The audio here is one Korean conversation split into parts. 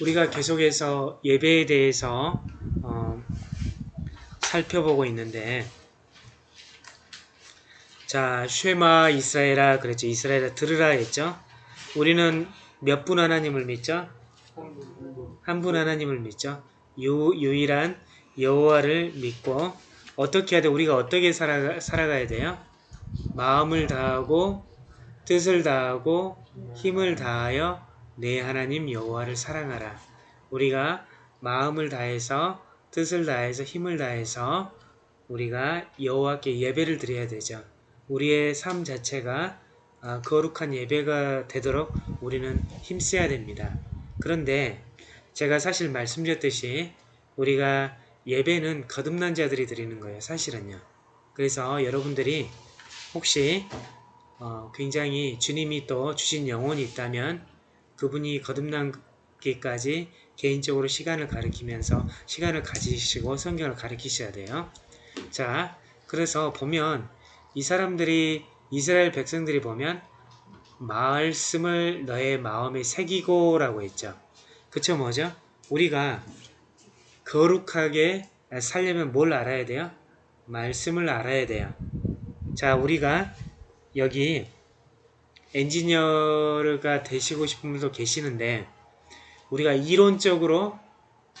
우리가 계속해서 예배에 대해서 어, 살펴보고 있는데 자 쉐마 이스라엘아 그랬죠. 이스라엘아 들으라 했죠. 우리는 몇 분 하나님을 믿죠? 한 분 하나님을 믿죠. 유, 유일한 여호와를 믿고 어떻게 해야 돼? 우리가 어떻게 살아가, 살아가야 돼요? 마음을 다하고 뜻을 다하고 힘을 다하여 내 하나님 여호와를 사랑하라. 우리가 마음을 다해서 뜻을 다해서 힘을 다해서 우리가 여호와께 예배를 드려야 되죠. 우리의 삶 자체가 아, 거룩한 예배가 되도록 우리는 힘써야 됩니다. 그런데 제가 사실 말씀드렸듯이 우리가 예배는 거듭난 자들이 드리는 거예요. 사실은요. 그래서 여러분들이 혹시 어, 굉장히 주님이 또 주신 영혼이 있다면 그분이 거듭난기까지 개인적으로 시간을 가리키면서 시간을 가지시고 성경을 가리키셔야 돼요. 자, 그래서 보면 이 사람들이 이스라엘 백성들이 보면 말씀을 너의 마음에 새기고 라고 했죠. 그쵸 뭐죠? 우리가 거룩하게 살려면 뭘 알아야 돼요? 말씀을 알아야 돼요. 자 우리가 여기 엔지니어가 되시고 싶은 분도 계시는데 우리가 이론적으로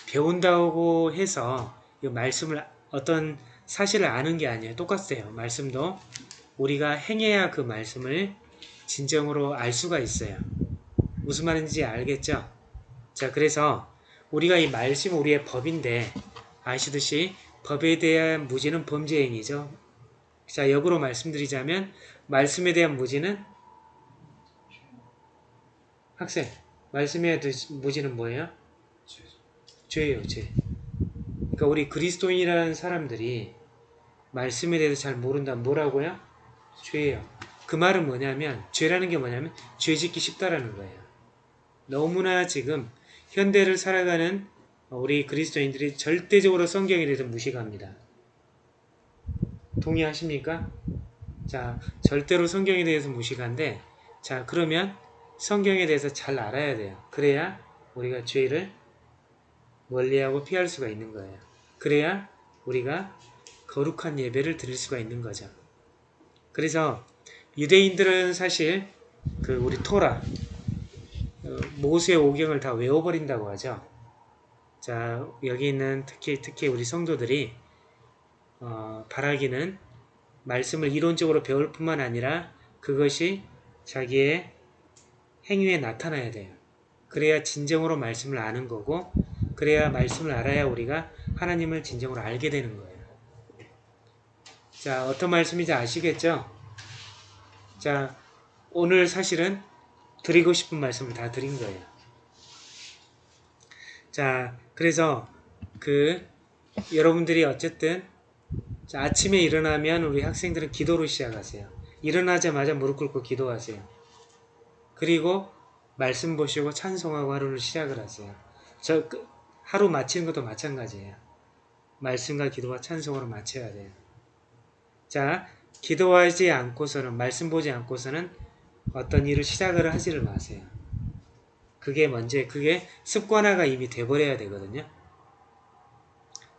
배운다고 해서 이 말씀을 어떤 사실을 아는 게 아니에요. 똑같아요. 말씀도 우리가 행해야 그 말씀을 진정으로 알 수가 있어요. 무슨 말인지 알겠죠? 자 그래서 우리가 이 말씀 우리의 법인데 아시듯이 법에 대한 무지는 범죄 행위죠. 자 역으로 말씀드리자면 말씀에 대한 무지는 학생 말씀에 대한 무지는 뭐예요? 죄예요 죄. 그러니까 우리 그리스도인이라는 사람들이 말씀에 대해서 잘 모른다면 뭐라고요? 죄예요. 그 말은 뭐냐면 죄라는 게 뭐냐면 죄 짓기 쉽다라는 거예요. 너무나 지금 현대를 살아가는 우리 그리스도인들이 절대적으로 성경에 대해서 무시합니다. 동의하십니까? 자, 절대로 성경에 대해서 무시한데 자, 그러면 성경에 대해서 잘 알아야 돼요. 그래야 우리가 죄를 멀리하고 피할 수가 있는 거예요. 그래야 우리가 거룩한 예배를 드릴 수가 있는 거죠. 그래서 유대인들은 사실 그 우리 토라 어, 모세의 오경을 다 외워버린다고 하죠. 자 여기 있는 특히 특히 우리 성도들이 어, 바라기는 말씀을 이론적으로 배울 뿐만 아니라 그것이 자기의 행위에 나타나야 돼요. 그래야 진정으로 말씀을 아는 거고 그래야 말씀을 알아야 우리가 하나님을 진정으로 알게 되는 거예요. 자 어떤 말씀인지 아시겠죠? 자 오늘 사실은 드리고 싶은 말씀을 다 드린 거예요. 자 그래서 그 여러분들이 어쨌든 아침에 일어나면 우리 학생들은 기도로 시작하세요. 일어나자마자 무릎 꿇고 기도하세요. 그리고 말씀 보시고 찬송하고 하루를 시작을 하세요. 저 그, 하루 마치는 것도 마찬가지예요. 말씀과 기도와 찬송으로 마쳐야 돼요. 자, 기도하지 않고서는 말씀 보지 않고서는 어떤 일을 시작을 하지를 마세요. 그게 먼저 그게 습관화가 이미 돼버려야 되거든요.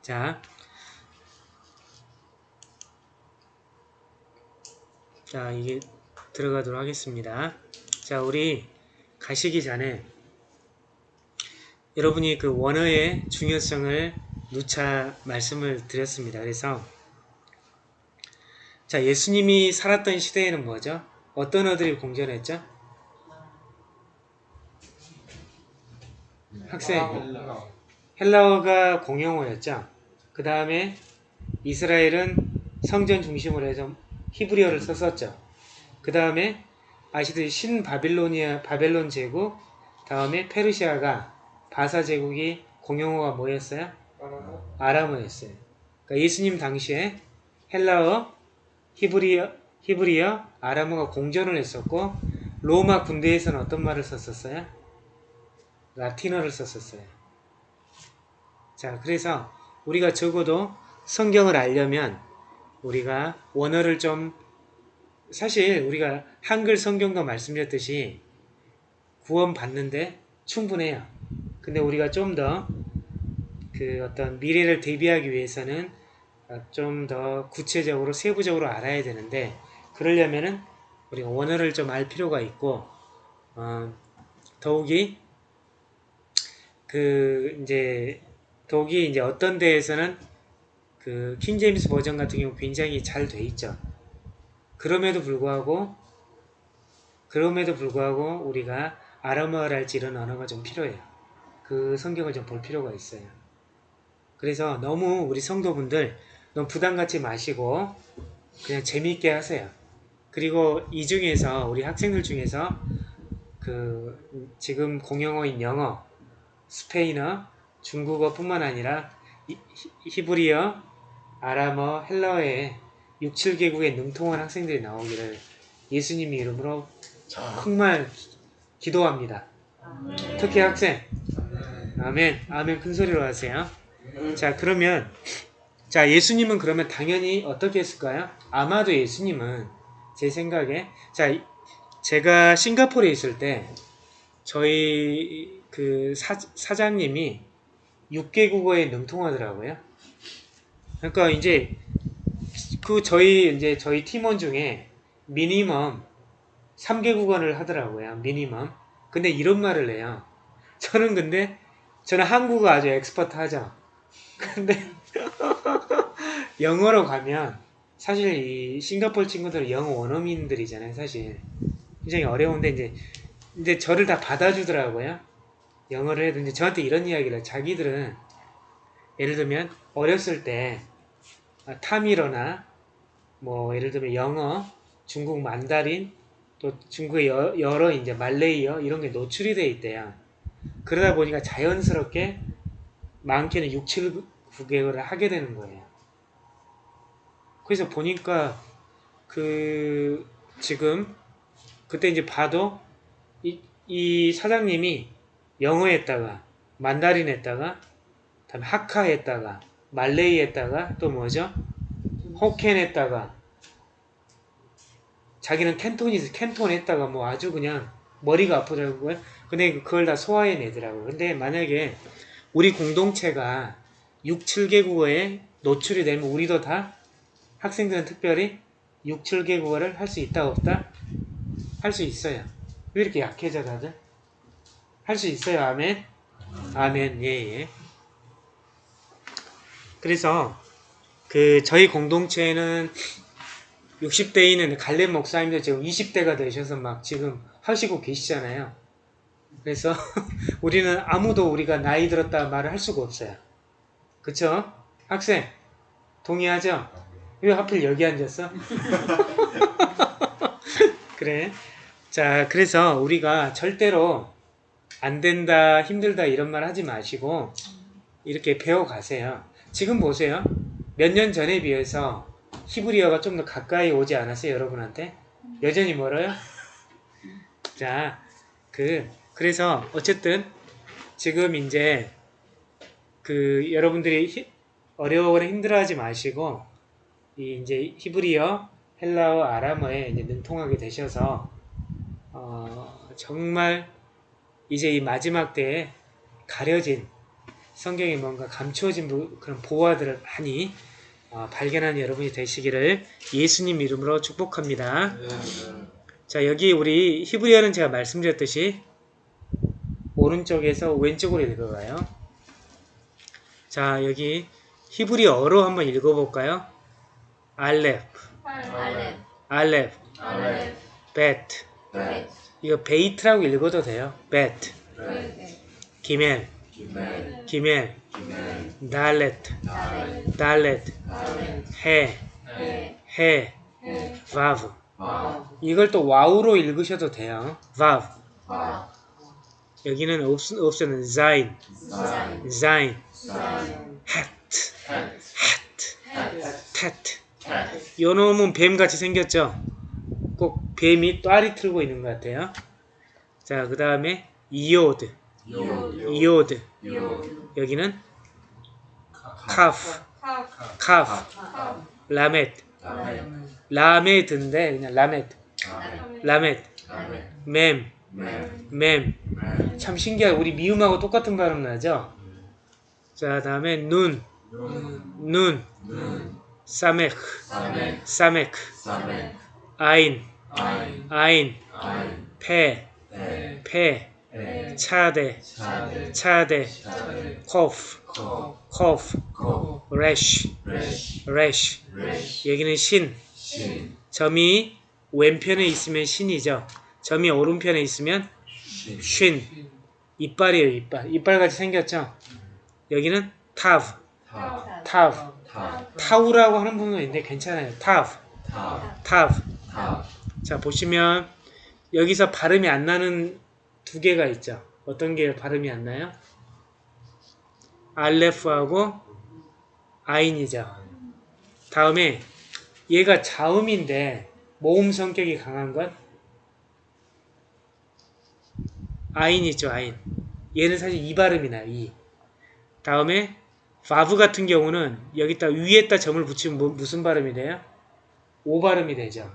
자, 자 이게 들어가도록 하겠습니다. 자 우리 가시기 전에 여러분이 그 원어의 중요성을 누차 말씀을 드렸습니다. 그래서 자 예수님이 살았던 시대에는 뭐죠? 어떤 어들이 공존했죠? 학생 헬라어가 공용어였죠. 그 다음에 이스라엘은 성전 중심으로 해서 히브리어를 썼었죠. 그 다음에 아시듯이 신바빌로니아 바벨론 제국 다음에 페르시아가 바사 제국이 공용어가 뭐였어요? 아람어였어요. 그러니까 예수님 당시에 헬라어, 히브리어, 히브리어, 아람어가 공존을 했었고 로마 군대에서는 어떤 말을 썼었어요? 라틴어를 썼었어요. 자, 그래서 우리가 적어도 성경을 알려면 우리가 원어를 좀 사실 우리가 한글 성경도 말씀드렸듯이 구원 받는데 충분해요. 근데 우리가 좀 더 그 어떤 미래를 대비하기 위해서는 어, 좀더 구체적으로 세부적으로 알아야 되는데 그러려면은 우리가 원어를 좀 알 필요가 있고 어, 더욱이 그 이제 더욱이 이제 어떤 데에서는 그 킹제임스 버전 같은 경우 굉장히 잘 돼 있죠. 그럼에도 불구하고 그럼에도 불구하고 우리가 아람어랄지 이런 언어가 좀 필요해요. 그 성경을 좀 볼 필요가 있어요. 그래서 너무 우리 성도분들 너무 부담 갖지 마시고 그냥 재미있게 하세요. 그리고 이 중에서 우리 학생들 중에서 그 지금 공용어인 영어, 스페인어, 중국어뿐만 아니라 히- 히브리어, 아람어, 헬라어에 6, 7개국에 능통한 학생들이 나오기를 예수님 이름으로 정말 기도합니다. 특히 학생. 아멘. 아멘 큰 소리로 하세요. 자, 그러면 자, 예수님은 그러면 당연히 어떻게 했을까요? 아마도 예수님은 제 생각에 자, 이- 제가 싱가포르에 있을 때 저희 그 사, 사장님이 6개 국어에 능통하더라고요. 그러니까 이제 그 저희 이제 저희 팀원 중에 미니멈 3개 국어를 하더라고요. 미니멈. 근데 이런 말을 해요. 저는 근데 저는 한국어 아주 expert 하죠. 근데 영어로 가면 사실 이 싱가포르 친구들은 영어 원어민들이잖아요. 사실 굉장히 어려운데 이제 이제 저를 다 받아주더라고요. 영어를 해도 이제 저한테 이런 이야기를. 자기들은 예를 들면 어렸을 때 아, 타밀어나 뭐 예를 들면 영어, 중국 만다린 또 중국의 여, 여러 이제 말레이어 이런 게 노출이 돼 있대요. 그러다 보니까 자연스럽게 많게는 6, 7, 9개월을 하게 되는 거예요. 그래서 보니까 그 지금 그때 이제 봐도 이, 이 사장님이 영어 했다가 만다린 했다가 다음에 하카 했다가 말레이 했다가 또 뭐죠? 호켄 했다가 자기는 캔톤이 캔톤 했다가 뭐 아주 그냥 머리가 아프더라고요. 근데 그걸 다 소화해내더라고요. 근데 만약에 우리 공동체가 6, 7개국어에 노출이 되면 우리도 다 학생들은 특별히 6, 7개국어를 할 수 있다 없다? 할 수 있어요. 왜 이렇게 약해져 다들? 할 수 있어요. 아멘. 아멘. 예, 예. 그래서 그 저희 공동체에는 60대 있는 갈렙 목사님도 지금 20대가 되셔서 막 지금 하시고 계시잖아요. 그래서 우리는 아무도 우리가 나이 들었다 말을 할 수가 없어요. 그쵸? 학생 동의하죠? 왜 하필 여기 앉았어? 그래. 자, 그래서 우리가 절대로 안 된다, 힘들다 이런 말 하지 마시고 이렇게 배워 가세요. 지금 보세요. 몇 년 전에 비해서 히브리어가 좀 더 가까이 오지 않았어요, 여러분한테? 여전히 멀어요? 자, 그 그래서 어쨌든 지금 이제 그 여러분들이 히- 어려워거나 힘들어하지 마시고 이 이제 히브리어, 헬라어, 아람어에 이제 능통하게 되셔서 어, 정말 이제 이 마지막 때에 가려진 성경에 뭔가 감추어진 부- 그런 보화들을 많이 어, 발견하는 여러분이 되시기를 예수님 이름으로 축복합니다. 자 여기 우리 히브리어는 제가 말씀드렸듯이 오른쪽에서 왼쪽으로 읽어가요. 자 여기 히브리어로 한번 읽어볼까요? 알렙, 알렙, 알렙, 베트 벳, 이거 베이트라고 읽어도 돼요. 베트, 벳, 기멜, 달렛, 달렛, 달렛, 해, 해, 와우, 이걸 또 와우로 읽으셔도 돼요. 와우, 여기는 없, 없으면 자인, 자인, 헷, 헷, hat, tet. 헷, 요 놈은 뱀같이 생겼죠? 꼭 뱀이 또아리 틀고 있는 것 같아요. 자, 그 다음에 이오드, 요드, 이오드. 여기는 카프, 카, 카프, 카, 라멧, 라멧, 라메드인데 그냥 라멧, 라멧, 맴, 맴, 참 신기하게 우리 미음하고 똑같은 발음 나죠? 자, 다음에 눈, 눈, 사메크, 사메크, 아인, 아인, 페, 페, 차데, 차데, 코프, 코프, 레쉬, 레쉬. 여기는 신. 점이 왼편에 있으면 신이죠. 점이 오른편에 있으면 쉰. 이빨이에요, 이빨. 이빨같이 생겼죠? 여기는 타브, 타브. 타우라고 하는 부분은 있는데 괜찮아요. 타브, 타브. 자, 보시면 여기서 발음이 안 나는 두 개가 있죠. 어떤 게 발음이 안 나요? 알레프하고 아인이죠. 다음에 얘가 자음인데 모음 성격이 강한 건 아인이죠, 아인. 얘는 사실 이 발음이 나요, 이. 다음에 바브 같은 경우는 여기다 위에다 점을 붙이면 뭐- 무슨 발음이 돼요? 오 발음이 되죠.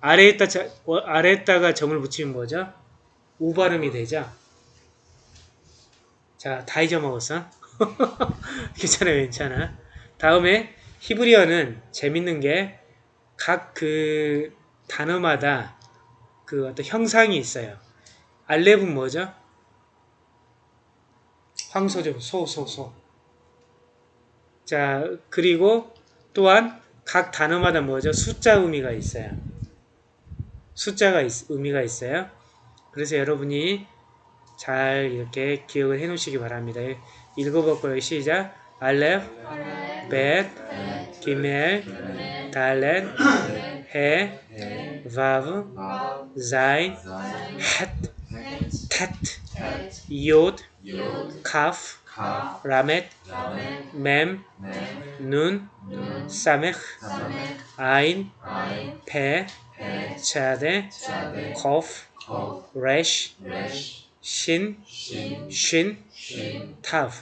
아래에다 자- 어, 아래에다가 점을 붙이면 뭐죠? 우 발음이 되죠. 자, 다 잊어먹었어? 괜찮아, 괜찮아. 다음에 히브리어는 재밌는 게 각 그 단어마다 그 어떤 형상이 있어요. 알렙은 뭐죠? 황소죠. 소, 소, 소. 자, 그리고 또한 각 단어마다 뭐죠? 숫자 의미가 있어요. 숫자가 있- 의미가 있어요. 그래서 여러분이 잘 이렇게 기억을 해 놓으시기 바랍니다. 읽어볼까요? 시작. 알렙, 벳, 기멜, 달렛, 해, 바브, 자인, 헷, 텟, 요드, 카프, 라멧, 맴, 눈, 사메խ, 아인, 페, 차데, 코프, 레쉬, 신, 쉰, 타브.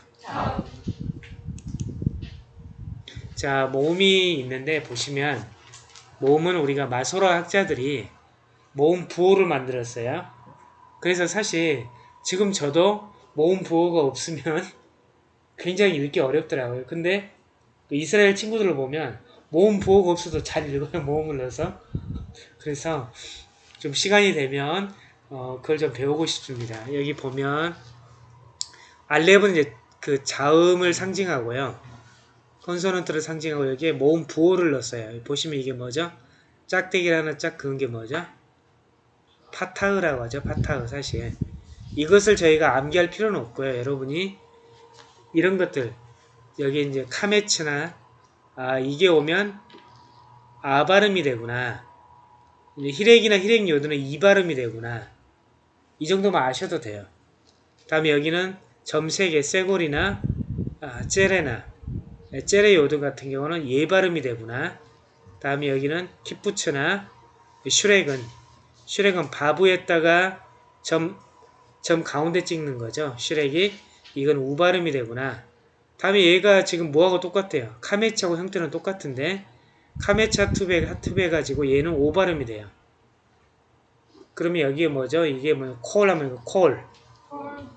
자, 모음이 있는데 보시면 모음은 우리가 마소라 학자들이 모음 부호를 만들었어요. 그래서 사실 지금 저도 모음 부호가 없으면 굉장히 읽기 어렵더라고요. 근데 그 이스라엘 친구들을 보면 모음 부호가 없어도 잘 읽어요. 모음을 넣어서. 그래서 좀 시간이 되면 어, 그걸 좀 배우고 싶습니다. 여기 보면 알렙은 이제 그 자음을 상징하고요. consonant를 상징하고 여기에 모음 부호를 넣었어요. 보시면 이게 뭐죠? 짝대기라는 짝 그은 게 뭐죠? 파타흐라고 하죠. 파타흐 사실. 이것을 저희가 암기할 필요는 없고요. 여러분이 이런 것들 여기 이제 카메츠나 아 이게 오면 아 발음이 되구나. 히렉이나 히렉 요드는 이 발음이 되구나. 이 정도만 아셔도 돼요. 다음에 여기는 점 세 개 세골이나 아, 째레나 째레 요드 같은 경우는 에 발음이 되구나. 다음에 여기는 키부츠나 슈렉은 슈렉은 바브에다가 점, 점 가운데 찍는 거죠. 슈렉이 이건 우 발음이 되구나. 다음에 얘가 지금 뭐하고 똑같아요. 카메차하고 형태는 똑같은데 카메차 투베 하투베 가지고 얘는 오 발음이 돼요. 그러면 여기에 뭐죠? 이게 뭐 콜 하면 이거 콜,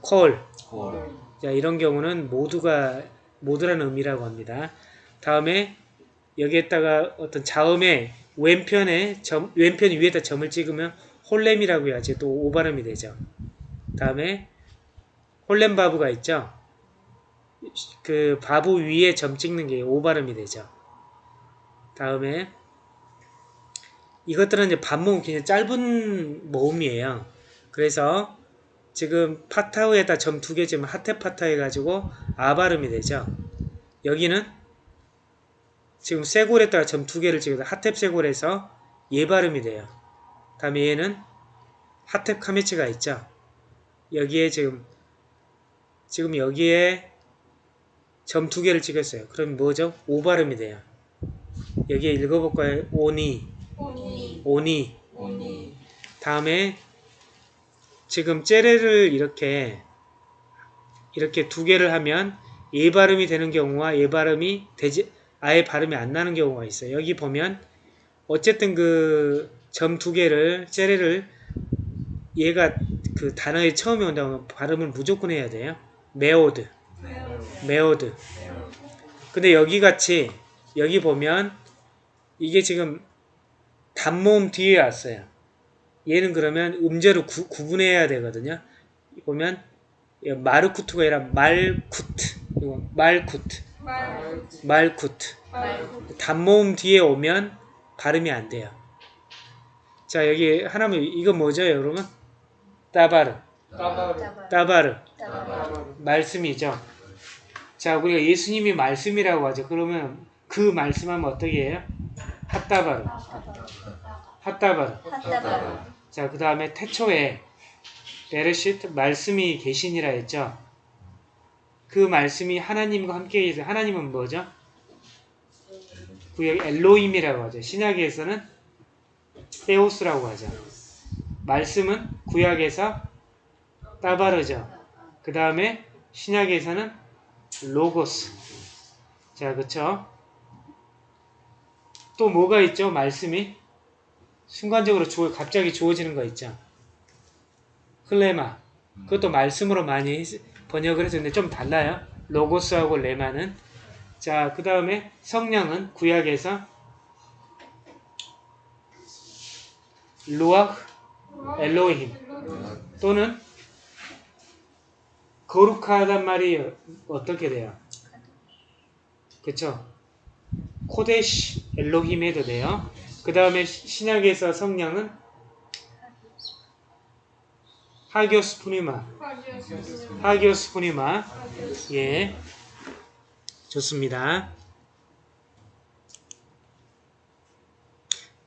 콜. 자 이런 경우는 모두가 모두라는 의미라고 합니다. 다음에 여기에다가 어떤 자음의 왼편에 점, 왼편 위에다 점을 찍으면 홀렘이라고 해야지 또 오 발음이 되죠. 다음에 홀렘 바브가 있죠. 그 바브 위에 점 찍는 게 오 발음이 되죠. 다음에 이것들은 이제 반모음 그냥 짧은 모음이에요. 그래서 지금 파타우에다 점 두개 지금 하테파타 해가지고 아 발음이 되죠. 여기는 지금 쇠골에다가 점 두 개를 찍어서 하텝 쇠골에서 예 발음이 돼요. 다음에 얘는 하텝 카메치가 있죠. 여기에 지금 지금 여기에 점 두 개를 찍었어요. 그럼 뭐죠? 오 발음이 돼요. 여기에 읽어볼까요? 오니, 오니. 다음에 지금 째레를 이렇게 이렇게 두 개를 하면 예 발음이 되는 경우와 예 발음이 되지 아예 발음이 안 나는 경우가 있어요. 여기 보면 어쨌든 그 점 두 개를 쩨레를 얘가 그 단어에 처음에 온다면 발음을 무조건 해야 돼요. מאד, מאד. 근데 여기 같이 여기 보면 이게 지금 단모음 뒤에 왔어요. 얘는 그러면 음제로 구, 구분해야 되거든요. 보면 마르쿠트가 아니라 מלכות, 이거 מלכות, 말쿠트. 단모음 뒤에 오면 발음이 안 돼요. 자 여기 하나면 이거 뭐죠 여러분? 따바르, 따바르 따바르 따바르 말씀이죠. 자 우리가 예수님이 말씀이라고 하죠. 그러면 그 말씀하면 어떻게 해요? 핫따바르, 핫따바르. 자, 그 다음에 태초에 베르시트 말씀이 계시니라 했죠. 그 말씀이 하나님과 함께 계세요. 하나님은 뭐죠? 구약 엘로임이라고 하죠. 신약에서는 테오스라고 하죠. 말씀은 구약에서 따바르죠. 그 다음에 신약에서는 로고스. 자, 그쵸? 또 뭐가 있죠? 말씀이? 순간적으로 주어, 갑자기 주어지는 거 있죠. 흘레마. 그것도 말씀으로 많이 했- 번역을 해줬는데 좀 달라요. 로고스하고 레마는. 자, 그 다음에 성령은 구약에서 루아흐 엘로힘 또는 거룩하단 말이 어떻게 돼요? 그쵸? 코데시 엘로힘 해도 돼요. 그 다음에 신약에서 성령은 하기오스 푸니마 하기오스 푸니마 예 좋습니다.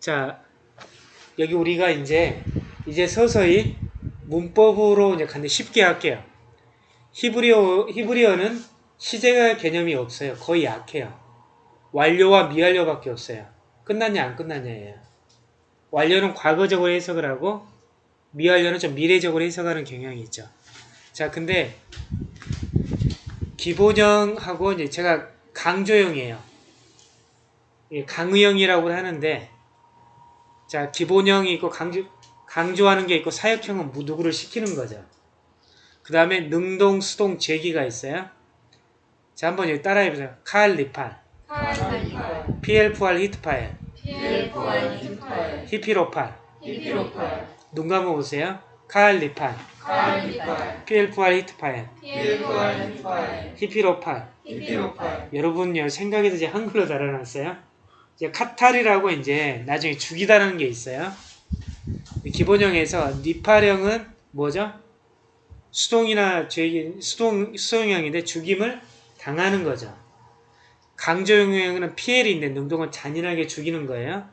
자 여기 우리가 이제 이제 서서히 문법으로 이제 간데 쉽게 할게요. 히브리어 히브리어는 시제가 개념이 없어요. 거의 약해요. 완료와 미완료밖에 없어요. 끝났냐 안 끝났냐예요. 완료는 과거적으로 해석을 하고 미완료는 좀 미래적으로 해석하는 경향이 있죠. 자, 근데 기본형하고 이제 제가 강조형이에요. 예, 강의형이라고 하는데 자, 기본형이 있고 강조 강조하는 게 있고 사역형은 무- 누구를 시키는 거죠. 그 다음에 능동, 수동, 제기가 있어요. 자, 한번 여기 따라해 보세요. קל, נפעל, פיעל פועל, התפעל, הפעיל הופעל. 눈 감아 보세요. קל, נפעל, פיעל פועל, התפעל, הפעיל הופעל. 여러분요 생각해서 이제 한글로 달아놨어요. 이제 קטל이라고 이제 나중에 죽이다라는 게 있어요. 기본형에서 נפעל형은 뭐죠? 수동이나 죄 수동 수동형인데 죽임을 당하는 거죠. 강조형은 PL인데 능동은 잔인하게 죽이는 거예요.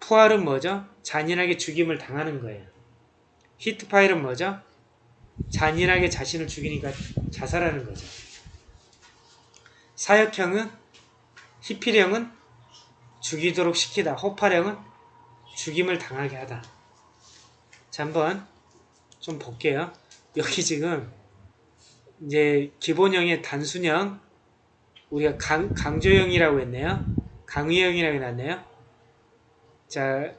푸알은 뭐죠? 잔인하게 죽임을 당하는 거예요. 히트파일은 뭐죠? 잔인하게 자신을 죽이니까 자살하는 거죠. 사역형은 히필형은 죽이도록 시키다. 호팔형은 죽임을 당하게 하다. 자, 한번 좀 볼게요. 여기 지금 이제 기본형의 단순형 우리가 강, 강조형이라고 했네요. 강의형이라고 해놨네요. 자,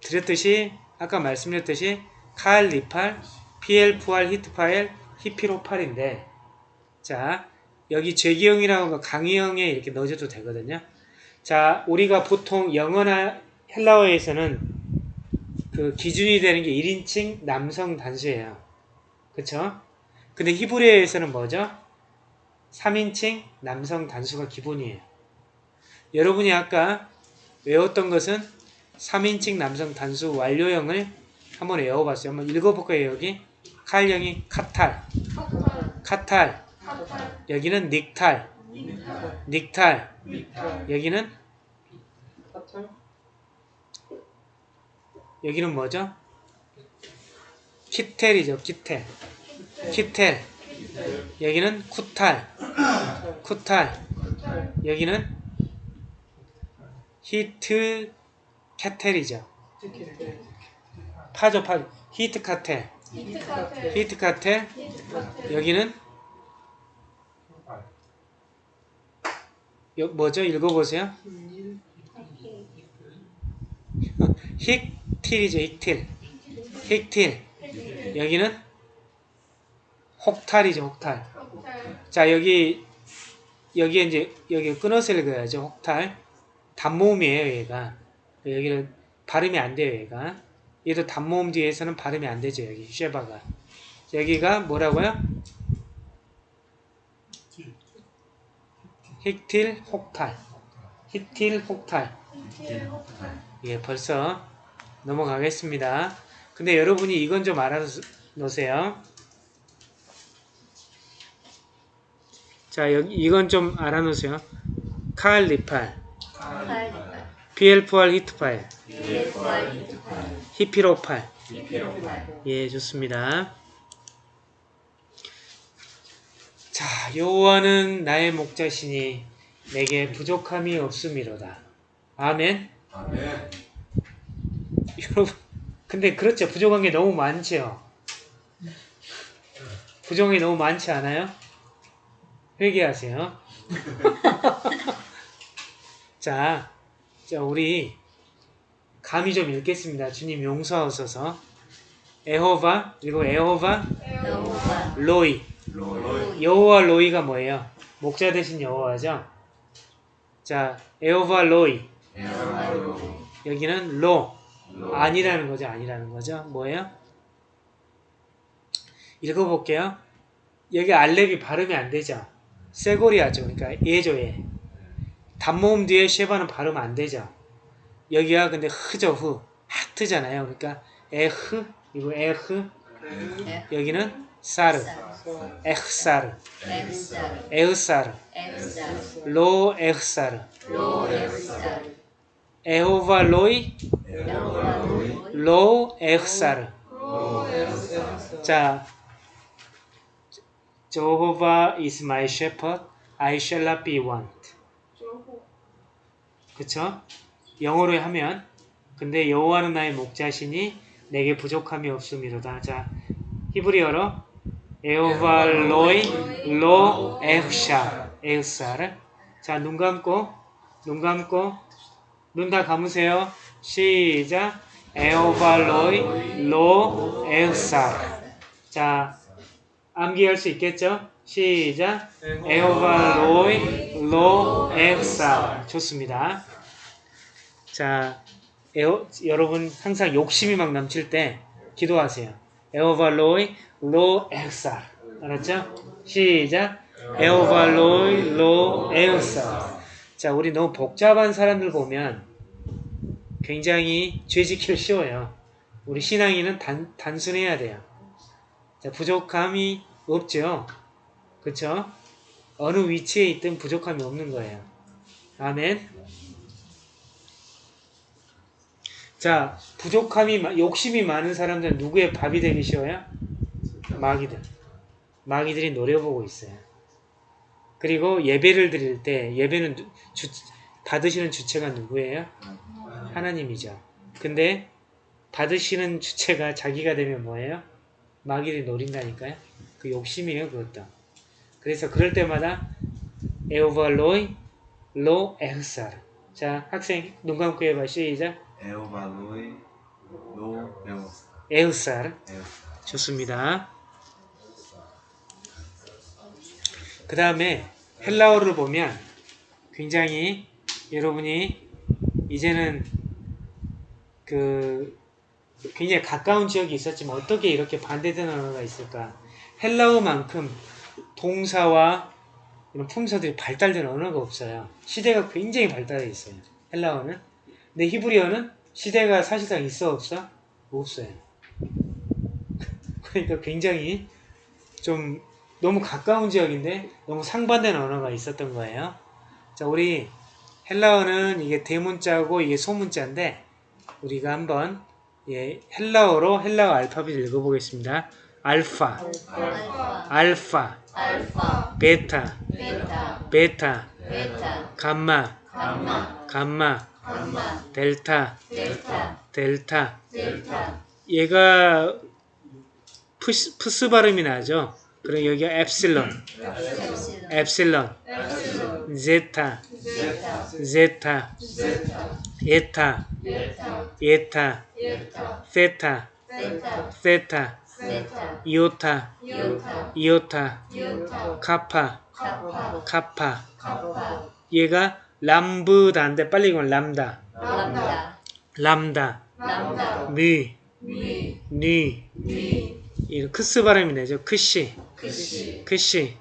드렸듯이 아까 말씀드렸듯이 칼, 리팔, PL, 부활, 히트파일, 히피로팔인데 자, 여기 죄기형이라고 거 강의형에 이렇게 넣어줘도 되거든요. 자, 우리가 보통 영어나 헬라어에서는 그 기준이 되는 게 1인칭 남성 단수예요. 그쵸? 근데 히브리어에서는 뭐죠? 3인칭 남성 단수가 기본이에요. 여러분이 아까 외웠던 것은 3인칭 남성 단수 완료형을 한번 외워봤어요. 한번 읽어볼까요, 여기? 칼형이 카탈, 카탈, 여기는 נקטל, נקטל, 여기는 여기는 뭐죠? קיטל이죠, קיטל. קיטל. 여기는 쿠탈. 쿠탈. 여기는 התקטל이죠. 파죠, 파. התקטל. 히트 카텔. 여기는 여, 뭐죠? 읽어보세요. 힉틸이죠, 힉틸. 힉틸. 여기는 혹탈이죠, 혹탈. 혹탈. 자, 여기 여기에 이제 여기 끊어서 읽어야죠. 혹탈. 단모음이에요, 얘가. 여기는 발음이 안 돼요, 얘가. 얘도 단모음 뒤에서는 발음이 안 되죠, 여기 쉐바가. 여기가 뭐라고요? 힉틸 혹탈. 힉틸 혹탈. 예, 벌써 넘어가겠습니다. 근데 여러분이 이건 좀 알아놓으세요. 자, 여기 이건 좀 알아놓으세요. 칼리팔, PL4R 히트 파일, 히피로팔. 예, 좋습니다. 자, 여호와는 나의 목자시니 내게 부족함이 없음이로다. 아멘. 아멘. 여러분, 근데 그렇죠. 부족한 게 너무 많죠. 부족한 게 너무 많지 않아요? 회개하세요. 자, 자, 우리 감히 좀 읽겠습니다. 주님 용서하소서. 에호바, 그리고 에호바, 로이. 로이. 여호와 로이가 뭐예요? 목자 대신 여호와죠. 자, 에호바 로이. 여기는 로. 아니라는 거죠. 아니라는 거죠. 뭐예요? 읽어볼게요. 여기 알렙이 발음이 안 되죠. 세고리아죠. 그러니까 예죠. 예. 단모음 뒤에 쉐바는 발음 안 되죠. 여기가 근데 흐죠. 흐. 하트잖아요. 그러니까 에흐 그리고 에흐 여기는 사르 에흐사르 에흐사르 로 에흐사르 에호바 로이 로 에흐사르 자 Jehovah is my shepherd, I shall not be want. 그쵸? 영어로 하면 근데 여호와는 나의 목자시니 내게 부족함이 없음이로다. 자, 히브리어로 에호바 로이 로 에흐샤 에흐사르 자, 눈 감고 눈 감고 눈 다 감으세요. 시작 에호바 로이 로 에흐사르 자, 암기할 수 있겠죠? 시작. 에호바 로이 로 에흐사. 좋습니다. 자, 에호, 여러분 항상 욕심이 막 넘칠 때 기도하세요. 에호바 로이 로 에흐사. 알았죠? 시작. 에호바 로이 로 에흐사. 자, 우리 너무 복잡한 사람들 보면 굉장히 죄 지키기 쉬워요. 우리 신앙인은 단, 단순해야 돼요. 자, 부족함이 없죠. 그쵸? 어느 위치에 있든 부족함이 없는 거예요. 아멘. 자, 부족함이, 마- 욕심이 많은 사람들은 누구의 밥이 되기 쉬워요? 마귀들. 마귀들이 노려보고 있어요. 그리고 예배를 드릴 때, 예배는 누- 주, 받으시는 주체가 누구예요? 하나님이죠. 근데 받으시는 주체가 자기가 되면 뭐예요? 마귀를 노린다니까요. 그 욕심이에요, 그것도. 그래서 그럴 때마다 에오발로이 로 에흐사르. 자, 학생 눈 감고 해봐. 시작. 에오바 로이 로. 에흐사르. 에오. 좋습니다. 그 다음에 헬라어를 보면 굉장히 여러분이 이제는 그 굉장히 가까운 지역이 있었지만 어떻게 이렇게 반대되는 언어가 있을까? 헬라어만큼 동사와 이런 품사들이 발달된 언어가 없어요. 시대가 굉장히 발달해 있어요. 헬라어는. 근데 히브리어는 시대가 사실상 있어 없어? 없어요. 그러니까 굉장히 좀 너무 가까운 지역인데 너무 상반된 언어가 있었던 거예요. 자, 우리 헬라어는 이게 대문자고 이게 소문자인데 우리가 한번 예, 헬라어로 헬라어 알파벳 읽어보겠습니다. 알파, 알파, 베타, 베타, 감마, 감마, 델타, 델타. 얘가 푸스 발음이 나죠. 그럼 여기가 엡실론, 엡실론, 제타, 제타, 에타, 에타, 세타, 세타. 이오타, 이오타. 카파, 카파. 얘가 람브다인데 빨리 읽으면 람다, 람다. 니, 미. 니. 미이 크스 발음이 되죠. 크시, 크시 크시,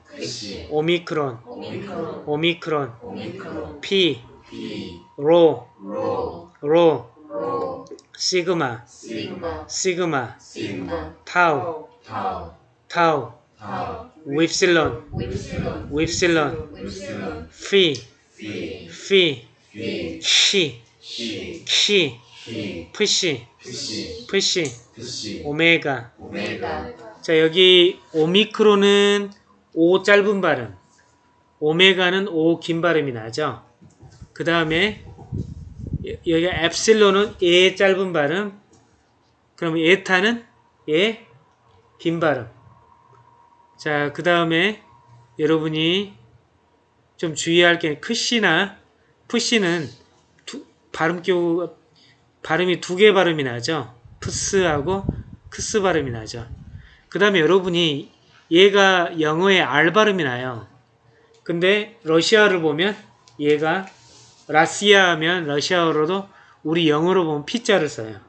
오미크론, 오미크론. 피, 피. 로, 로. 시그마, 시그마. 타우, 타우. 윕실론, 윕실론. 윕실론, 윕실론. 피, 피. 피, 피. 키, 키. 프시, 프시. 오메가. 자, 여기 오미크론은 오 짧은 발음, 오메가는 오 긴 발음이 나죠. 그 다음에 여기 엡실론은 에 짧은 발음, 그럼 에타는 에긴 발음. 자, 그 다음에 여러분이 좀 주의할 게 크시나 푸시는 두- 발음 교 발음이 두 개 발음이 나죠. 푸스하고 크스 발음이 나죠. 그 다음에 여러분이 얘가 영어의 R 발음이 나요. 근데 러시아를 보면 얘가 라시아 하면 러시아어로도 우리 영어로 보면 P자를 써요.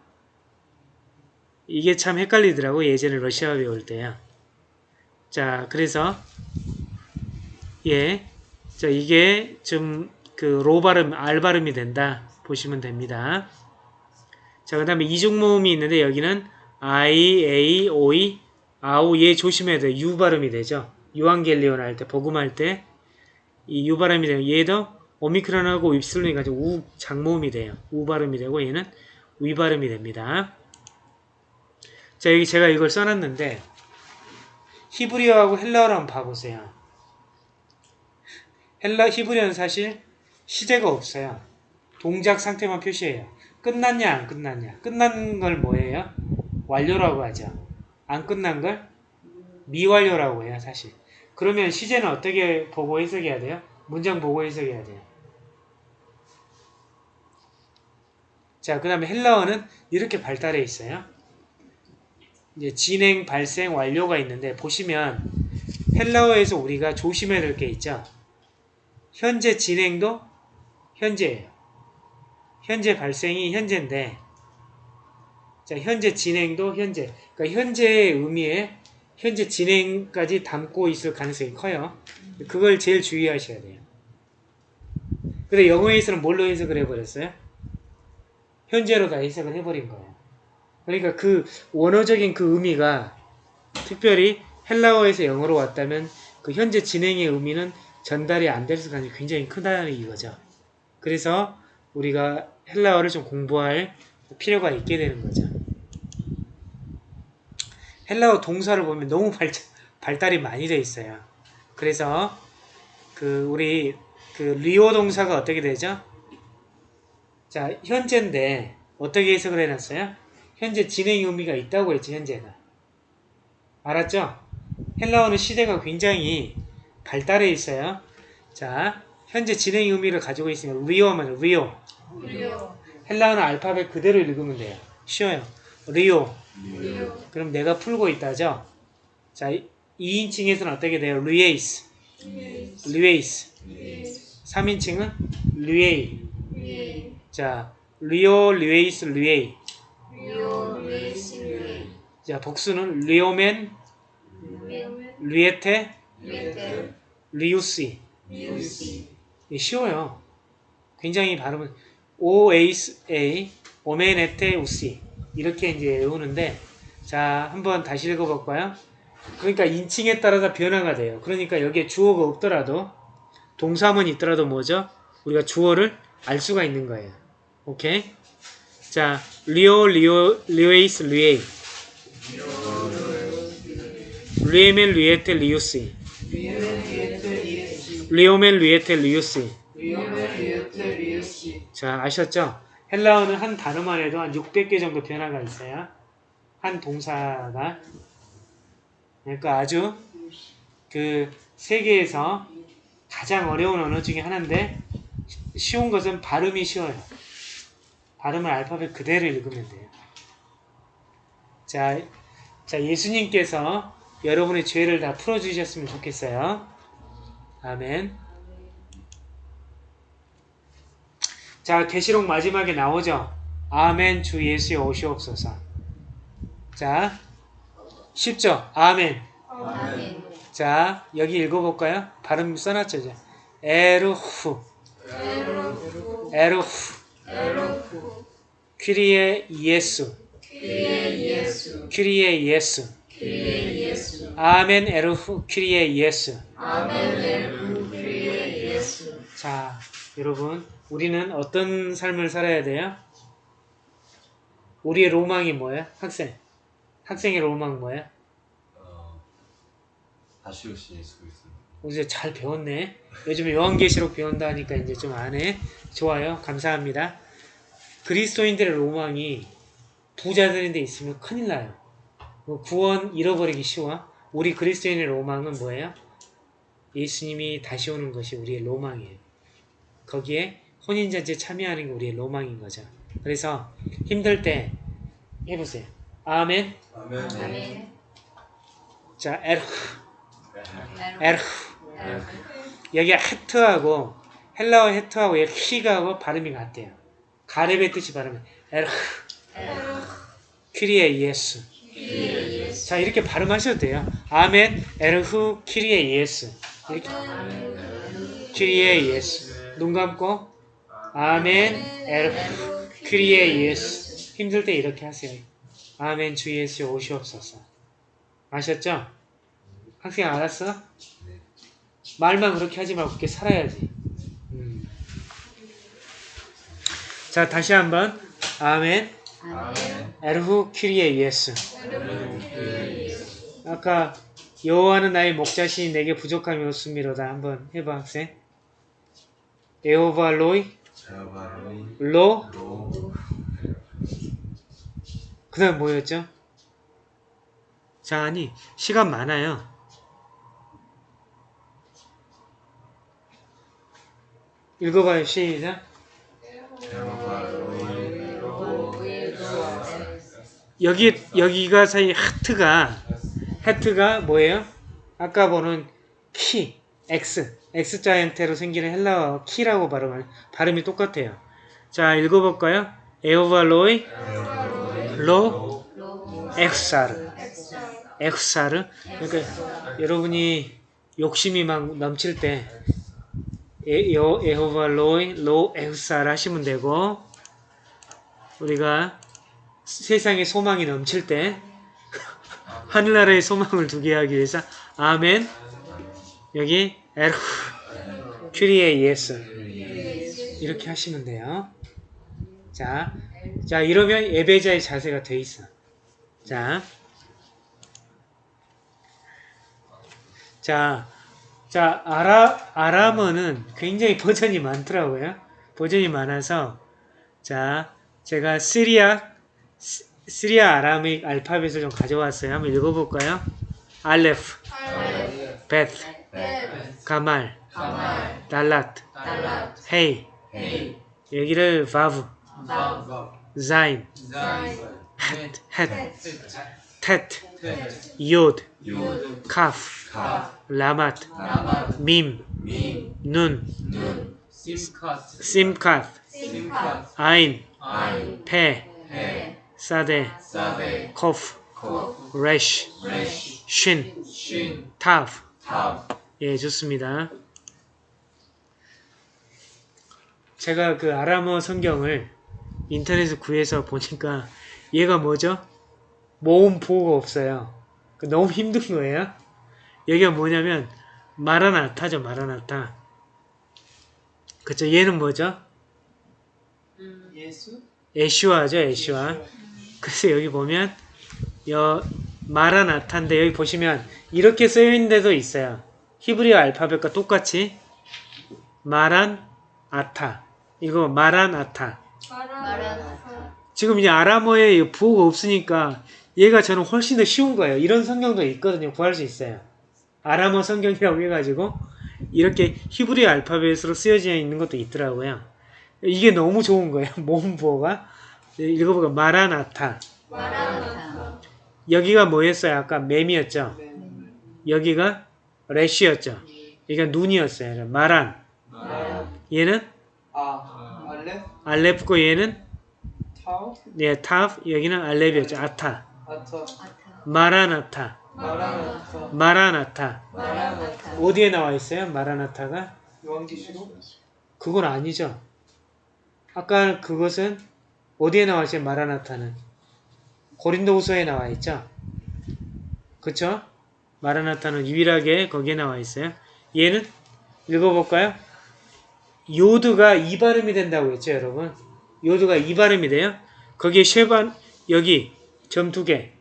이게 참 헷갈리더라고 예전에 러시아 배울 때요. 자 그래서 예, 자 이게 좀 그 로 발음, R 발음이 된다 보시면 됩니다. 자 그 다음에 이중 모음이 있는데 여기는 I, A, O, E 아우 얘 조심해야 돼. 유 발음이 되죠. 유한겔리온 할 때, 복음할 때 이 유 발음이 되면 얘도 오미크론하고 윕실론이 가지고 우 장모음이 돼요. 우 발음이 되고 얘는 위 발음이 됩니다. 자 여기 제가 이걸 써놨는데 히브리어하고 헬라어를 한번 봐보세요. 헬라 히브리어는 사실 시제가 없어요. 동작 상태만 표시해요. 끝났냐 안 끝났냐. 끝난 걸 뭐예요? 완료라고 하죠. 안 끝난 걸 미완료라고 해요, 사실. 그러면 시제는 어떻게 보고 해석해야 돼요? 문장 보고 해석해야 돼요. 자, 그 다음에 헬라어는 이렇게 발달해 있어요. 이제 진행, 발생, 완료가 있는데 보시면 헬라어에서 우리가 조심해야 될 게 있죠. 현재 진행도 현재예요. 현재 발생이 현재인데 자, 현재 진행도 현재. 그러니까 현재의 의미에 현재 진행까지 담고 있을 가능성이 커요. 그걸 제일 주의하셔야 돼요. 근데 영어에서는 뭘로 해석을 해버렸어요? 현재로 다 해석을 해버린 거예요. 그러니까 그 원어적인 그 의미가 특별히 헬라어에서 영어로 왔다면 그 현재 진행의 의미는 전달이 안 될 가능성이 굉장히 크다는 이거죠. 그래서 우리가 헬라어를 좀 공부할 필요가 있게 되는 거죠. 헬라어 동사를 보면 너무 발, 발달이 많이 돼 있어요. 그래서 그 우리 그 리오 동사가 어떻게 되죠? 자, 현재인데 어떻게 해석을 해놨어요? 현재 진행 의미가 있다고 했지, 현재가. 알았죠? 헬라어는 시제가 굉장히 발달해 있어요. 자, 현재 진행 의미를 가지고 있으면 λύω면 λύω. λύω 헬라어는 알파벳 그대로 읽으면 돼요. 쉬워요. λύω. 그럼 내가 풀고 있다죠? 자, 2인칭에서는 어떻게 돼요? λύεις. λύεις. 3인칭은 λύει. λύει 자, λύω, λύεις, λύει. λύω λύεις λύει 자, 복수는 λύομεν, λύετε, λύουσι. λύουσι 이 쉬워요. 굉장히 발음은 ω εις ει, ομεν ετε ουσι. 이렇게 이제 외우는데, 자, 한번 다시 읽어볼까요? 그러니까 인칭에 따라서 변화가 돼요. 그러니까 여기에 주어가 없더라도, 동사만이 있더라도 뭐죠? 우리가 주어를 알 수가 있는 거예요. 오케이? 자, λύω, λύω, λύεις, λύει. λύομεν, λύετε, λύουσι. λύομεν, λύετε, λύουσι. 자, 아셨죠? 헬라어는 한 단어만 해도 한 600개 정도 변화가 있어요. 한 동사가. 그러니까 아주 그 세계에서 가장 어려운 언어 중에 하나인데 쉬운 것은 발음이 쉬워요. 발음을 알파벳 그대로 읽으면 돼요. 자, 자 예수님께서 여러분의 죄를 다 풀어주셨으면 좋겠어요. 아멘. 자, 계시록 마지막에 나오죠. 아멘 주 예수여 오시옵소서. 자, 쉽죠? 아멘. 아멘. 자, 여기 읽어볼까요? 발음 써놨죠, 이제. 에르후, 에로후. 에르후, 에로후. 퀴리에 예수, 그리의 예수. 퀴리에 예수. 그리의 예수. 아멘 에르후, 퀴리에 예수. 아멘. 에로후. 그리의 예수. 자, 여러분, 우리는 어떤 삶을 살아야 돼요? 우리의 로망이 뭐예요? 학생. 학생의 로망 뭐예요? 어, 다시 오신 예수 그리스도. 이제 잘 배웠네. 요즘에 요한계시록 배운다 하니까 이제 좀 아네. 좋아요. 감사합니다. 그리스도인들의 로망이 부자들인데 있으면 큰일 나요. 뭐 구원 잃어버리기 쉬워. 우리 그리스도인의 로망은 뭐예요? 예수님이 다시 오는 것이 우리의 로망이에요. 거기에 혼인잔치에 참여하는 게 우리의 로망인 거죠. 그래서 힘들 때 해보세요. 아멘. 아멘. 아멘. 자, 에르. 에르. 여기 헤트하고 헬라어 헤트하고 여기 히가하고 발음이 같대요. 가렙의 뜻이 발음이 에르 예수. 그리의 예수. 자 이렇게 발음하셔도 돼요. 아멘 에르후 키리에 예수. 이렇게 키리에 예수. 눈 감고 아멘 에르후 키리에 예수. 힘들 때 이렇게 하세요. 아멘 주 예수 오시옵소서. 아셨죠? 학생 알았어? 네. 말만 그렇게 하지 말고 그렇게 살아야지. 음. 자, 다시 한번. 아멘. 아멘. 에르후 키리에 예수. 아까 여호와는 나의 목자시니 내게 부족함이 없음이로다. 한번 해봐, 학생. 에호바 로이 로. 로그 다음 뭐였죠? 자, 아니 시간 많아요. 읽어봐요. 시작. 여기 여기가 사이 하트가 하트가 뭐예요? 아까 보는 키 x x자 형태로 생기는 헬라어 키라고 발음을 발음이 똑같아요. 자 읽어볼까요? 에오발로이 로 로. 엑사르 엑사. 엑사르 그러니까 여러분이 욕심이 막 넘칠 때 에, 여, 에호발로이 로 엑사르 하시면 되고 우리가 세상에 소망이 넘칠 때 하늘나라의 소망을 두게 하기 위해서 아멘 여기 에르 큐리에 예수 이렇게 하시면 돼요. 자, 자 이러면 예배자의 자세가 돼 있어. 자, 자, 자 아라 아람어는 굉장히 버전이 많더라고요. 버전이 많아서 자 제가 시리아 시- 시리아 Aramaic 알파벳을 좀 가져왔어요. 한번 읽어볼까요? 알레프, 알레. 베트, 벳. 가말, 가말. 달랏. 헤이. 여기를 바브. 자인. 헷, 헷. 텟, 요드, 요 카프, 카 라마트. 밈, 미 눈, 눈. 삼카트 삼카트, 삼카. 아인. 페, 배. 사데, 코프, 코. 레쉬, 쉰, 쉰 타프. 탑 예, 좋습니다. 제가 그 아람어 성경을 인터넷에 구해서 보니까 얘가 뭐죠? 모음 부호가 없어요. 그 너무 힘든 거예요. 여기가 뭐냐면 마라나타죠, 마라나타. 그쵸, 얘는 뭐죠? 예수 에슈아죠, 에슈아. 그래서 여기 보면 여 마라나타인데 여기 보시면 이렇게 쓰여 있는 데도 있어요. 히브리어 알파벳과 똑같이 마란 아타. 이거 마란 아타. 지금 이제 아람어에 부호가 없으니까 얘가 저는 훨씬 더 쉬운 거예요. 이런 성경도 있거든요. 구할 수 있어요. 아람어 성경이라고 해가지고 이렇게 히브리어 알파벳으로 쓰여져 있는 것도 있더라고요. 이게 너무 좋은 거예요. 모음 부호가. 읽어보니까 마라나타. 마라나타. 여기가 뭐였어요? 아까 맴이었죠? 여기가 래쉬였죠? 그러니까 눈이었어요. 마란. 얘는 아 알레 알렙이고 얘는 예, 타브, 여기는 알렙이었죠. אתא. 마라나타. 마라나타 어디에 나와 있어요? 마라나타가? 요한계시록 그건 아니죠. 아까 그것은 어디에 나와 있어요? 마라나타는 고린도후서에 나와 있죠. 그쵸? 마라나타는 유일하게 거기에 나와 있어요. 얘는 읽어볼까요? 요드가 이 발음이 된다고 했죠, 여러분. 요드가 이 발음이 돼요. 거기에 쉐반 여기 점 두 개.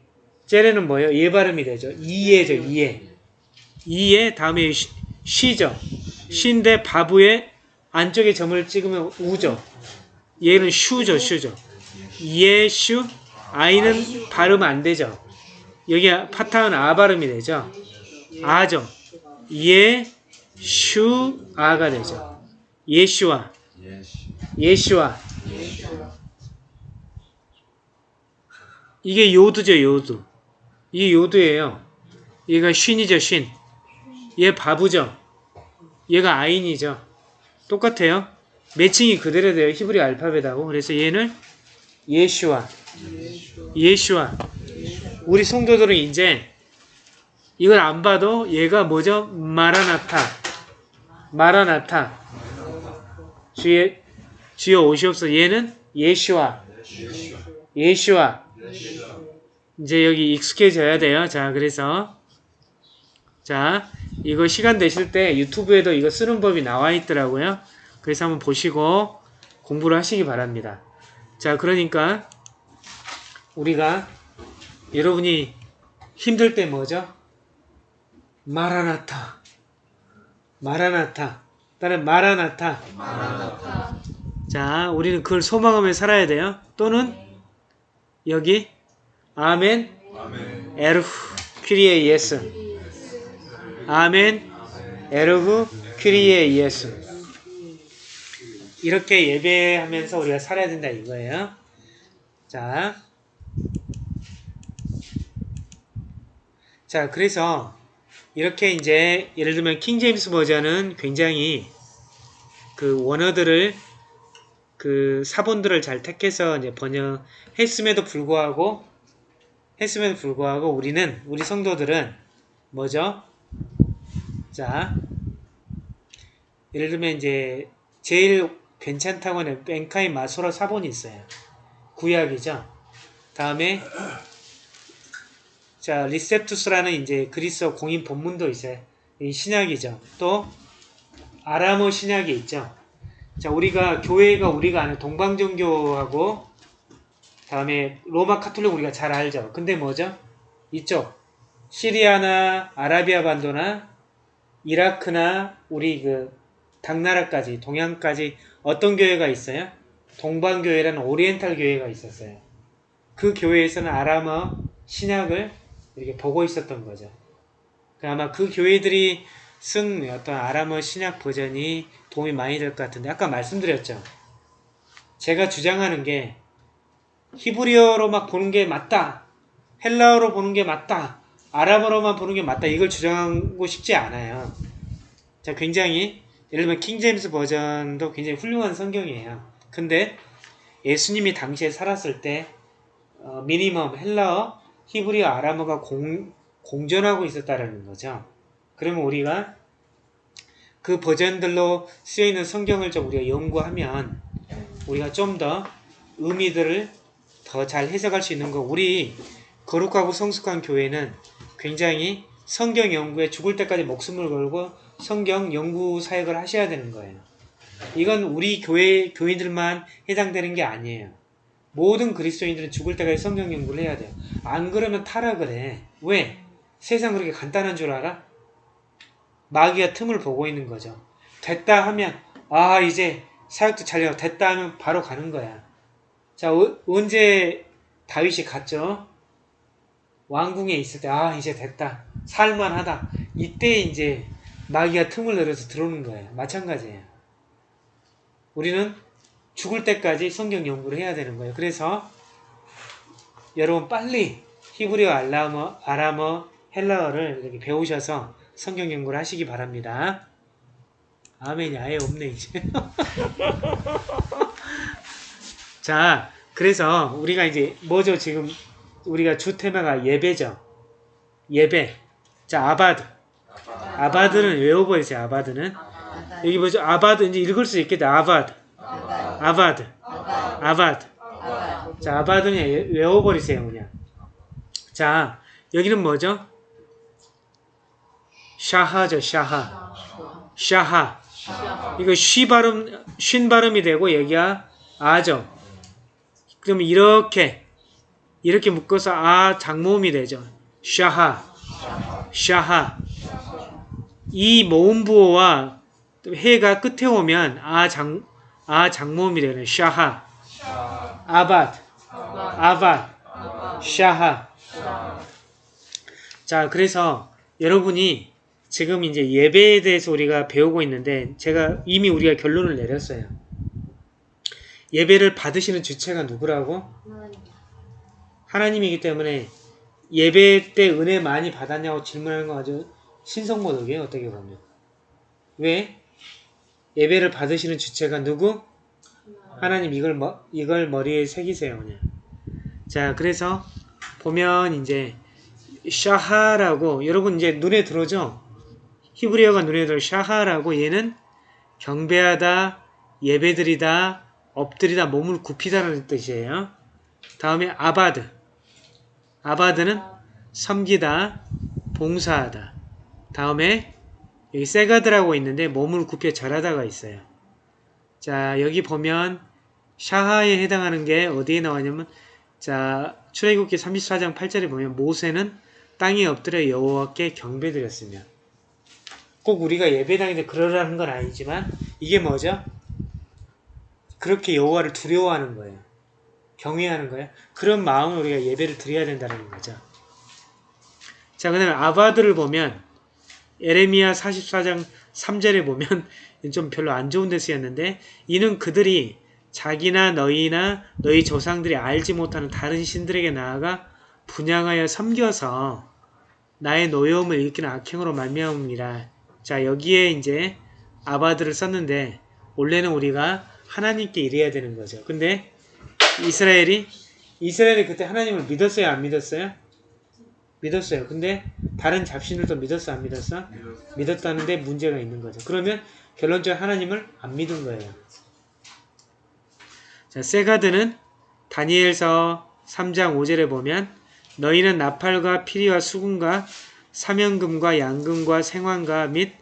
째레는 뭐예요? 예 발음이 되죠. 이에죠, 이에. 이에 다음에 쉬, 쉬죠. 쉬인데 바부에 안쪽에 점을 찍으면 우죠. 얘는 슈죠, 슈죠. 예슈, 아이는 발음 안 되죠. 여기 파타는 아 발음이 되죠. 아죠. 예, 슈, 아가 되죠. 예슈와, 예시. 예슈와. 이게 요드죠, 요드. 이게 요드예요. 얘가 쉰이죠, 쉰. 얘 바부죠. 얘가 아인이죠. 똑같아요. 매칭이 그대로 돼요. 히브리 알파벳하고. 그래서 얘는 예슈와. 예슈와. 우리 성도들은 이제 이걸 안 봐도 얘가 뭐죠? 마라나타. 마라나타. 주의 주여 오시옵소서. 얘는 예슈와. 예슈와. 이제 여기 익숙해져야 돼요. 자, 그래서 자, 이거 시간 되실 때 유튜브에도 이거 쓰는 법이 나와 있더라고요. 그래서 한번 보시고 공부를 하시기 바랍니다. 자, 그러니까 우리가 여러분이 힘들 때 뭐죠? 마라나타. 마라나타. 다른 마라나타. 자, 우리는 그걸 소망하며 살아야 돼요. 또는 여기 아멘 아멘. ἔρχου κύριε Ἰησοῦ 아멘 ἔρχου κύριε Ἰησοῦ 이렇게 예배하면서 우리가 살아야 된다 이거예요. 자, 자 그래서 이렇게 이제 예를 들면 킹제임스 버전은 굉장히 그 원어들을 그 사본들을 잘 택해서 이제 번역했음에도 불구하고 했음에도 불구하고 우리는 우리 성도들은 뭐죠? 자, 예를 들면 이제 제일 괜찮다고 하는 벤카이 마소라 사본이 있어요. 구약이죠. 다음에 자 리셉투스라는 이제 그리스어 공인 본문도 있어요. 이 신약이죠. 또 아람어 신약이 있죠. 자 우리가 교회가 우리가 아는 동방정교하고 다음에 로마 카톨릭 우리가 잘 알죠. 근데 뭐죠? 이쪽 시리아나 아라비아 반도나 이라크나 우리 그 당나라까지 동양까지 어떤 교회가 있어요? 동방교회라는 오리엔탈 교회가 있었어요. 그 교회에서는 아람어 신약을 이렇게 보고 있었던 거죠. 그 아마 그 교회들이 쓴 어떤 아람어 신약 버전이 도움이 많이 될 것 같은데 아까 말씀드렸죠. 제가 주장하는 게 히브리어로 막 보는 게 맞다. 헬라어로 보는 게 맞다. 아랍어로만 보는 게 맞다. 이걸 주장하고 싶지 않아요. 자, 굉장히 예를 들면 킹제임스 버전도 굉장히 훌륭한 성경이에요. 근데 예수님이 당시에 살았을 때 어, 미니멈 헬라어, 히브리어, 아람어가 공, 공존하고 있었다라는 거죠. 그러면 우리가 그 버전들로 쓰여있는 성경을 좀 우리가 연구하면 우리가 좀 더 의미들을 더 잘 해석할 수 있는 거. 우리 거룩하고 성숙한 교회는 굉장히 성경 연구에 죽을 때까지 목숨을 걸고 성경 연구 사역을 하셔야 되는 거예요. 이건 우리 교회 교인들만 해당되는 게 아니에요. 모든 그리스도인들은 죽을 때까지 성경 연구를 해야 돼요. 안 그러면 타락을 해. 왜? 세상 그렇게 간단한 줄 알아? 마귀가 틈을 보고 있는 거죠. 됐다 하면 아 이제 사역도 잘 되고 됐다 하면 바로 가는 거야. 자 어- 언제 다윗이 갔죠? 왕궁에 있을 때 아 이제 됐다 살만하다 이때 이제 마귀가 틈을 늘어서 들어오는 거예요. 마찬가지예요. 우리는 죽을 때까지 성경 연구를 해야 되는 거예요. 그래서 여러분 빨리 히브리어, 알라머, 아람어, 헬라어를 이렇게 배우셔서 성경 연구를 하시기 바랍니다. 아멘이 아예 없네 이제. 자, 그래서 우리가 이제 뭐죠 지금 우리가 주 테마가 예배죠. 예배. 자, 아바드. 아바드는 외워버리세요. 아바드는 여기 뭐죠? 아바드 이제 읽을 수 있겠다. 아바드. 아바드. 아바드. 자, 아바드는 외- 외워버리세요, 그냥. 자, 여기는 뭐죠? 샤하죠, 샤하. 샤하. 이거 쉬 발음, 쉰 발음이 되고, 여기가 아죠. 그러면 이렇게, 이렇게 묶어서 아 장모음이 되죠. 샤하. 샤하. 이 모음 부호와 해가 끝에 오면 아 장, 아 장모음이 되는 샤하. 아바드. 아바드. 샤하. 자, 그래서 여러분이 지금 이제 예배에 대해서 우리가 배우고 있는데 제가 이미 우리가 결론을 내렸어요. 예배를 받으시는 주체가 누구라고? 하나님이기 때문에 예배 때 은혜 많이 받았냐고 질문하는 거 아주 신성모독이에요. 어떻게 보면. 왜? 예배를 받으시는 주체가 누구? 하나님 이걸 머, 이걸 머리에 새기세요. 그냥. 자, 그래서 보면 이제 샤하라고 여러분 이제 눈에 들어오죠? 히브리어가 눈에 들어 샤하라고 얘는 경배하다, 예배드리다, 엎드리다, 몸을 굽히다라는 뜻이에요. 다음에 아바드. 아바드는 섬기다, 봉사하다. 다음에 여기 세가드라고 있는데 몸을 굽혀 절하다가 있어요. 자 여기 보면 샤하에 해당하는 게 어디에 나왔냐면 자 출애굽기 34장 8절에 보면 모세는 땅에 엎드려 여호와께 경배드렸으며 꼭 우리가 예배당인데 그러라는 건 아니지만 이게 뭐죠? 그렇게 여호와를 두려워하는 거예요. 경외하는 거예요. 그런 마음으로 우리가 예배를 드려야 된다는 거죠. 자, 그 다음에 아바드를 보면 에레미야 44장 3절에 보면 좀 별로 안 좋은 데 쓰였는데 이는 그들이 자기나 너희나 너희 조상들이 알지 못하는 다른 신들에게 나아가 분양하여 섬겨서 나의 노여움을 일으키는 악행으로 말미암음이라. 자 여기에 이제 아바드를 썼는데 원래는 우리가 하나님께 일해야 되는 거죠. 근데 이스라엘이 이스라엘이 그때 하나님을 믿었어요, 안 믿었어요? 믿었어요. 근데 다른 잡신들도 믿었어, 안 믿었어? 믿었다는데 문제가 있는 거죠. 그러면 결론적으로 하나님을 안 믿은 거예요. 자, 세가드는 다니엘서 3장 5절에 보면 너희는 나팔과 피리와 수금과 사명금과 양금과 생황과 및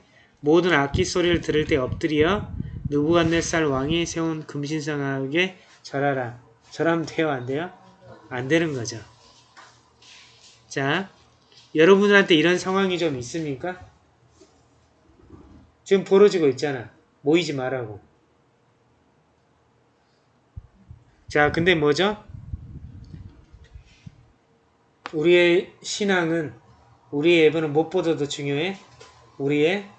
모든 악기 소리를 들을 때 엎드려 느부갓네살 왕이 세운 금신상하게 절하라. 절하면 돼요, 안 돼요? 안 되는 거죠. 자, 여러분들한테 이런 상황이 좀 있습니까? 지금 벌어지고 있잖아. 모이지 말라고. 자, 근데 뭐죠? 우리의 신앙은 우리의 예배는 무엇보다 더 중요해? 우리의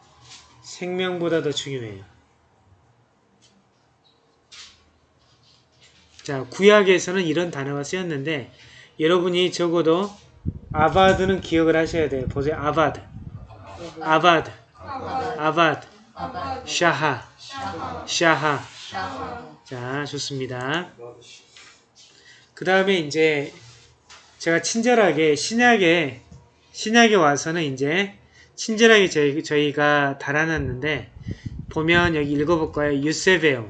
생명보다 더 중요해요. 자, 구약에서는 이런 단어가 쓰였는데 여러분이 적어도 아바드는 기억을 하셔야 돼요. 보세요. 아바드. 아바드. 아바드. 샤하. 샤하. 자, 좋습니다. 그 다음에 이제 제가 친절하게 신약에 신약에 와서는 이제 친절하게 저희, 저희가 달아놨는데 보면 여기 읽어볼까요? εὐσεβέω.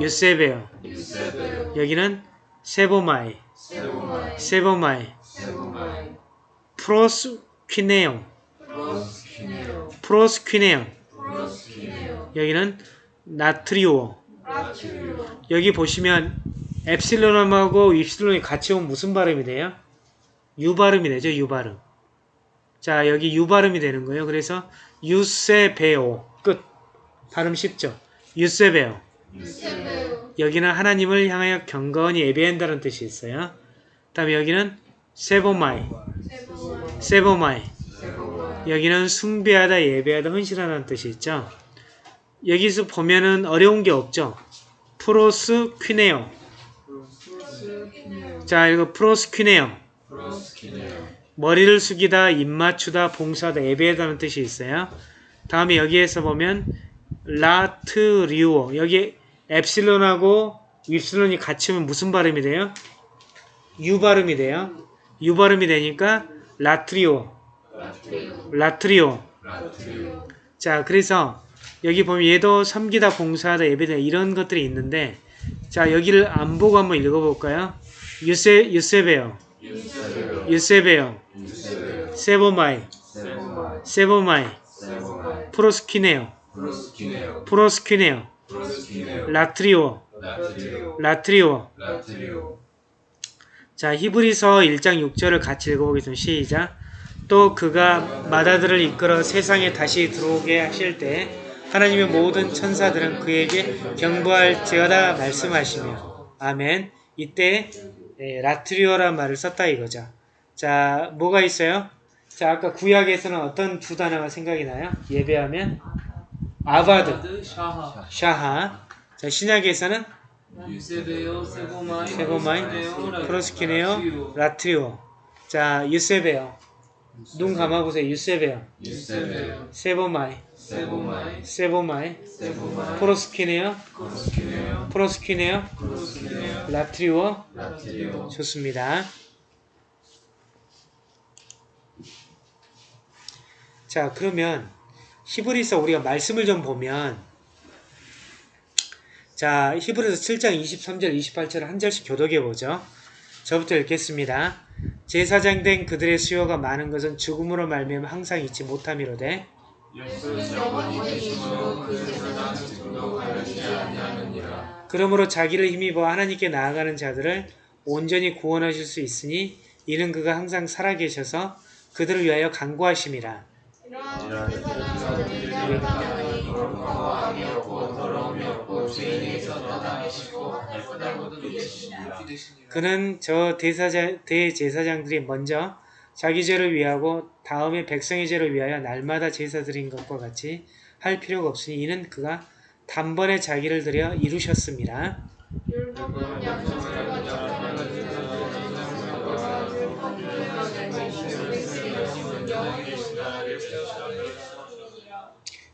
εὐσεβέω. 여기는 σέβομαι. σέβομαι. προσκυνέω. προσκυνέω. 여기는 λατρεύω. 여기 보시면 엡실론하고 입실론이 같이 오면 무슨 발음이 돼요? 유 발음이 되죠. 유 발음. 자 여기 유 발음이 되는 거예요. 그래서 εὐσεβέω 끝. 발음 쉽죠. εὐσεβέω. 여기는 하나님을 향하여 경건히 예배한다는 뜻이 있어요. 그 다음에 여기는 σέβομαι. σέβομαι. 여기는 숭배하다, 예배하다, 헌신하다는 뜻이 있죠. 여기서 보면은 어려운 게 없죠. 프로스 퀴네오. 자, 이거 프로스 퀴네오. 머리를 숙이다, 입 맞추다, 봉사하다, 예배하다는 뜻이 있어요. 다음에 여기에서 보면 라트리오 여기 엡실론하고 윕실론이 같이 오면 무슨 발음이 돼요? 유 발음이 돼요. 유 발음이 되니까 λατρεύω λατρεύω. λατρεύω λατρεύω. 자 그래서 여기 보면 얘도 섬기다 봉사하다 예배다 이런 것들이 있는데 자 여기를 안 보고 한번 읽어 볼까요? εὐσε εὐσεβέω εὐσεβέω. σέβομαι σέβομαι. προσκυνέω. προσκυνέω προσκυνέω. 라트리오 라트리오. 라트리오 라트리오. 자 히브리서 1장 6절을 같이 읽어보겠습니다. 시작 또 그가 마다들을 이끌어 세상에 다시 들어오게 하실 때 하나님의 모든 천사들은 그에게 경보할지어다 말씀하시며 아멘 이때 예, 라트리오란 말을 썼다 이거죠. 자 뭐가 있어요? 자 아까 구약에서는 어떤 두 단어가 생각이 나요? 예배하면 עבד, שחה 자 신약에서는 유 σέβομαι, προσκυνέω, λατρεύω. 자, εὐσεβέω. 눈 감아보세요. εὐσεβέω. σέβομαι, σέβομαι. προσκυνέω, προσκυνέω. λατρεύω. 좋습니다. 자, 그러면 히브리서 우리가 말씀을 좀 보면 자, 히브리서 7장 23절, 28절을 한 절씩 교독해 보죠. 저부터 읽겠습니다. 제사장 된 그들의 수요가 많은 것은 죽음으로 말미암아 항상 잊지 못함이로되. 그러므로 자기를 힘입어 하나님께 나아가는 자들을 온전히 구원하실 수 있으니 이는 그가 항상 살아계셔서 그들을 위하여 간구하심이라. 죄인에게서 떠나계시고 할거다 모두 계시니라. 그는 저 대사자, 대제사장들이 먼저 자기 죄를 위하고 다음에 백성의 죄를 위하여 날마다 제사 드린 것과 같이 할 필요가 없으니 이는 그가 단번에 자기를 들여 이루셨습니다.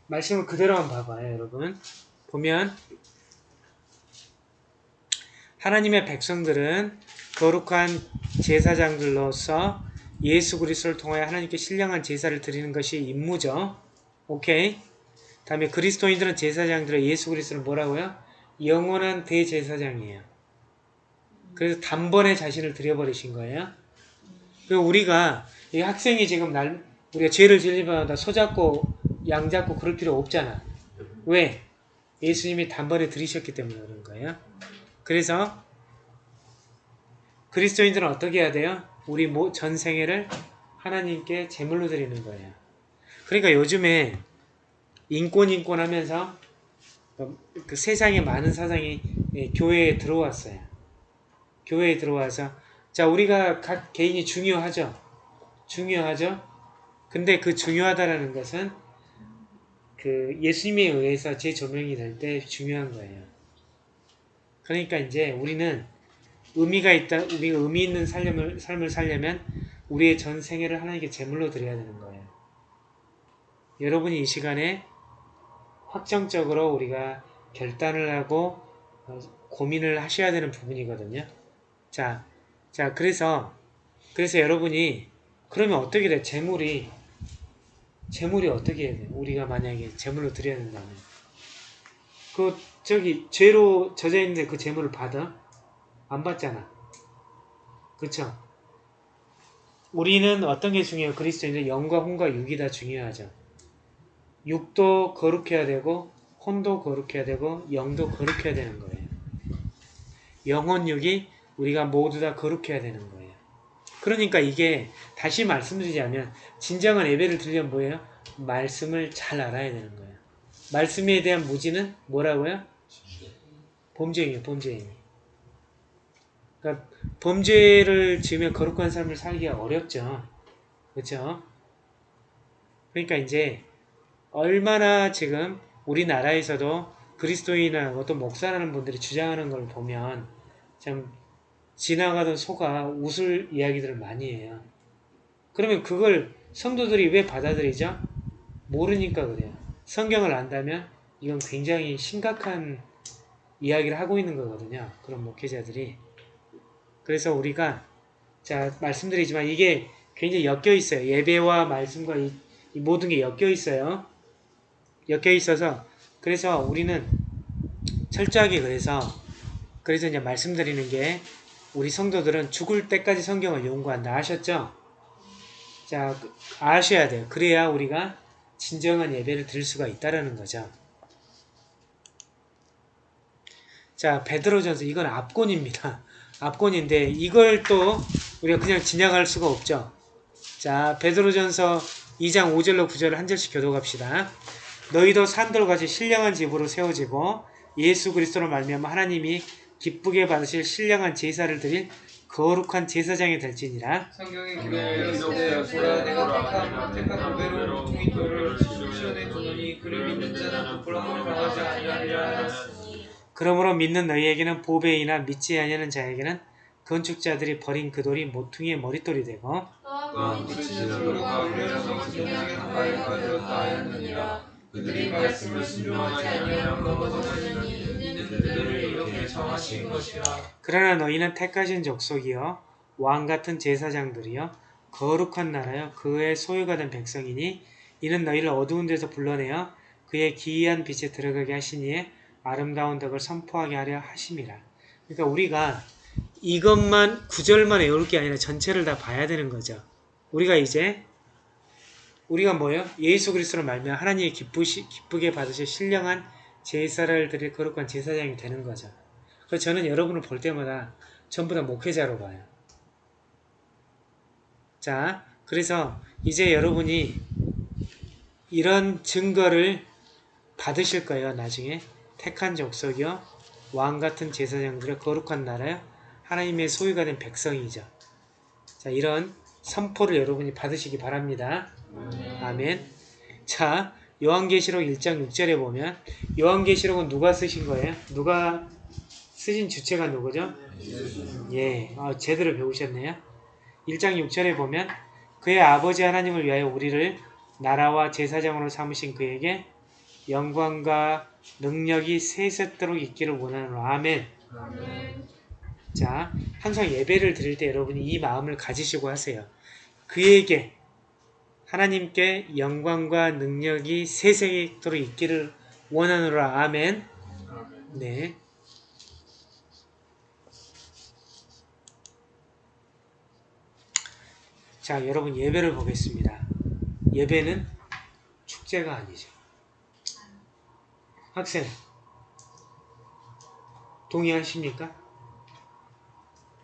말씀을 그대로 한번 봐봐요, 여러분. 보면 하나님의 백성들은 거룩한 제사장들로서 예수 그리스도를 통하여 하나님께 신령한 제사를 드리는 것이 임무죠. 오케이. 다음에 그리스도인들은 제사장들은 예수 그리스도를 뭐라고요? 영원한 대제사장이에요. 그래서 단번에 자신을 드려버리신 거예요. 그리고 우리가 이 학생이 지금 날 우리가 죄를 질리마다 소잡고 양 잡고 그럴 필요 없잖아. 왜? 예수님이 단번에 들이셨기 때문에 그런 거예요. 그래서 그리스도인들은 어떻게 해야 돼요? 우리 모- 전 생애를 하나님께 제물로 드리는 거예요. 그러니까 요즘에 인권 인권 하면서 그 세상에 많은 사상이 예, 교회에 들어왔어요. 교회에 들어와서 자 우리가 각 개인이 중요하죠. 중요하죠. 근데 그 중요하다라는 것은 그 예수님에 의해서 재조명이 될 때 중요한 거예요. 그러니까 이제 우리는 의미가 있다, 우리가 의미 있는 삶을, 삶을 살려면 우리의 전 생애를 하나님께 제물로 드려야 되는 거예요. 여러분이 이 시간에 확정적으로 우리가 결단을 하고 어, 고민을 하셔야 되는 부분이거든요. 자, 자, 그래서, 그래서 여러분이, 그러면 어떻게 돼? 재물이, 재물이 어떻게 해야 돼? 우리가 만약에 재물로 드려야 된다면. 그, 저기, 죄로 젖어 있는데 그 재물을 받아? 안 받잖아. 그쵸? 우리는 어떤 게 중요해요? 그리스도인들 영과 혼과 육이 다 중요하죠. 육도 거룩해야 되고, 혼도 거룩해야 되고, 영도 거룩해야 되는 거예요. 영혼 육이 우리가 모두 다 거룩해야 되는 거예요. 그러니까 이게 다시 말씀드리자면 진정한 예배를 드리려면 뭐예요? 말씀을 잘 알아야 되는 거예요. 말씀에 대한 무지는 뭐라고요? 범죄이에요. 범죄인. 그러니까 범죄를 지으면 거룩한 삶을 살기가 어렵죠. 그렇죠? 그러니까 이제 얼마나 지금 우리나라에서도 그리스도인하고 또 목사라는 분들이 주장하는 걸 보면 참 지나가던 소가 웃을 이야기들을 많이 해요. 그러면 그걸 성도들이 왜 받아들이죠? 모르니까 그래요. 성경을 안다면 이건 굉장히 심각한 이야기를 하고 있는 거거든요. 그런 목회자들이. 그래서 우리가 자 말씀드리지만 이게 굉장히 엮여 있어요. 예배와 말씀과 이, 이 모든 게 엮여 있어요. 엮여 있어서 그래서 우리는 철저하게 그래서 그래서 이제 말씀드리는 게 우리 성도들은 죽을 때까지 성경을 연구한다 아셨죠? 자 그- 아셔야 돼요. 그래야 우리가 진정한 예배를 드릴 수가 있다라는 거죠. 자 베드로전서 이건 압권입니다. 압권인데 이걸 또 우리가 그냥 지나갈 수가 없죠. 자 베드로전서 2장 5절로 9절을 한 절씩 교독합시다. 너희도 산돌같이 신령한 집으로 세워지고 예수 그리스도로 말미암아 하나님이 기쁘게 받으실 신령한 제사를 드릴 거룩한 제사장이 될지니라. 성경의 기록에 있을 때 보라 내가 택한 택한 후배로 통일교를 시원해 두노니 그를 믿는 자는 부끄러움을 당하지 아니하리라 하였으니 그러므로 믿는 너희에게는 보배이나 믿지 아니하는 자에게는 건축자들이 버린 그 돌이 모퉁이의 머릿돌이 되고 그들이 말씀을 순종하지 그들을 이렇게 정하신 것이라. 그러나 너희는 택하신 족속이요 왕 같은 제사장들이요 거룩한 나라요 그의 소유가 된 백성이니 이는 너희를 어두운 데서 불러내어 그의 기이한 빛에 들어가게 하시니에 아름다운 덕을 선포하게 하려 하심이라. 그러니까 우리가 이것만 구절만 외울 게 아니라 전체를 다 봐야 되는 거죠. 우리가 이제 우리가 뭐예요? 예수 그리스도로 말미암아 하나님이 기쁘시, 기쁘게 받으실 신령한 제사를 드릴 거룩한 제사장이 되는 거죠. 그래서 저는 여러분을 볼 때마다 전부 다 목회자로 봐요. 자, 그래서 이제 여러분이 이런 증거를 받으실 거예요, 나중에. 택한 족속이요, 왕 같은 제사장들의 거룩한 나라요, 하나님의 소유가 된 백성이죠. 자, 이런 선포를 여러분이 받으시기 바랍니다. 아멘. 자, 요한계시록 1장 6절에 보면 요한계시록은 누가 쓰신 거예요? 누가 쓰신 주체가 누구죠? 예, 어, 제대로 배우셨네요. 1장 6절에 보면 그의 아버지 하나님을 위하여 우리를 나라와 제사장으로 삼으신 그에게 영광과 능력이 세세토록 있기를 원하노라. 아멘. 자, 항상 예배를 드릴 때 여러분이 이 마음을 가지시고 하세요. 그에게 하나님께 영광과 능력이 세세토록 있기를 원하노라. 아멘. 네. 자, 여러분 예배를 보겠습니다. 예배는 축제가 아니죠. 학생, 동의하십니까?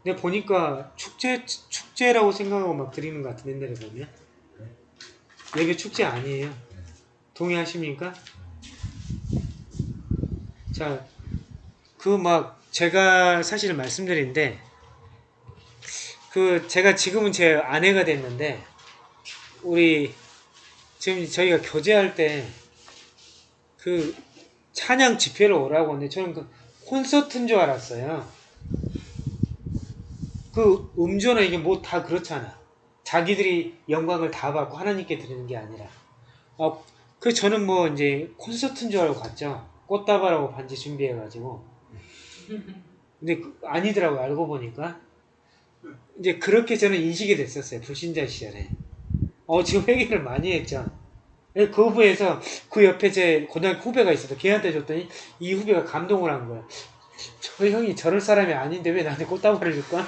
근데 보니까 축제, 축제라고 생각하고 막 드리는 것 같은 옛날에 보면. 예배 축제 아니에요. 동의하십니까? 자, 그 막 제가 사실 말씀드린데 그 제가 지금은 제 아내가 됐는데 우리 지금 저희가 교제할 때그 찬양 집회를 오라고 하는데 저는 그 콘서트인 줄 알았어요. 그 음조나 이게 뭐 다 그렇잖아. 자기들이 영광을 다 받고 하나님께 드리는 게 아니라. 어, 그 저는 뭐 이제 콘서트인 줄 알고 갔죠. 꽃다발하고 반지 준비해가지고. 근데 그- 아니더라고 요 알고 보니까. 이제 그렇게 저는 인식이 됐었어요. 불신자 시절에. 어, 지금 회개를 많이 했죠. 예, 그 후배에서 그 옆에 제 고등학교 후배가 있어서 걔한테 줬더니 이 후배가 감동을 한 거야. 저 형이 저럴 사람이 아닌데 왜 나한테 꽃다발을 줄까?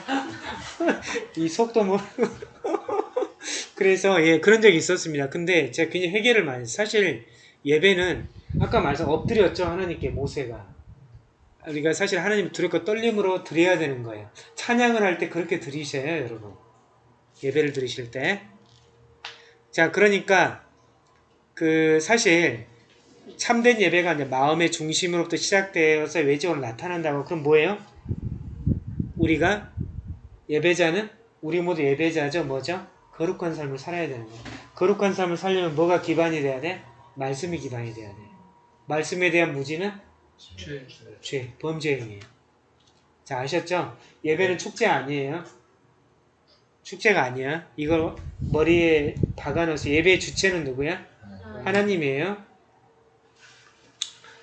이 속도 모르고. 그래서 예 그런 적이 있었습니다. 근데 제가 굉장히 회개를 많이. 사실 예배는 아까 말씀 엎드렸죠 하나님께 모세가. 우리가 사실 하나님 두렵고 떨림으로 드려야 되는 거예요. 찬양을 할 때 그렇게 드리셔요, 여러분. 예배를 드리실 때. 자, 그러니까 그 사실 참된 예배가 이제 마음의 중심으로부터 시작되어서 외적으로 나타난다고 그럼 뭐예요? 우리가 예배자는 우리 모두 예배자죠. 뭐죠? 거룩한 삶을 살아야 되는 거예요. 거룩한 삶을 살려면 뭐가 기반이 돼야 돼? 말씀이 기반이 돼야 돼. 말씀에 대한 무지는 죄 죄, 범죄 행위예요. 자, 아셨죠? 예배는 축제 아니에요. 축제가 아니야. 이걸 머리에 박아넣어서 예배의 주체는 누구야? 하나님이에요.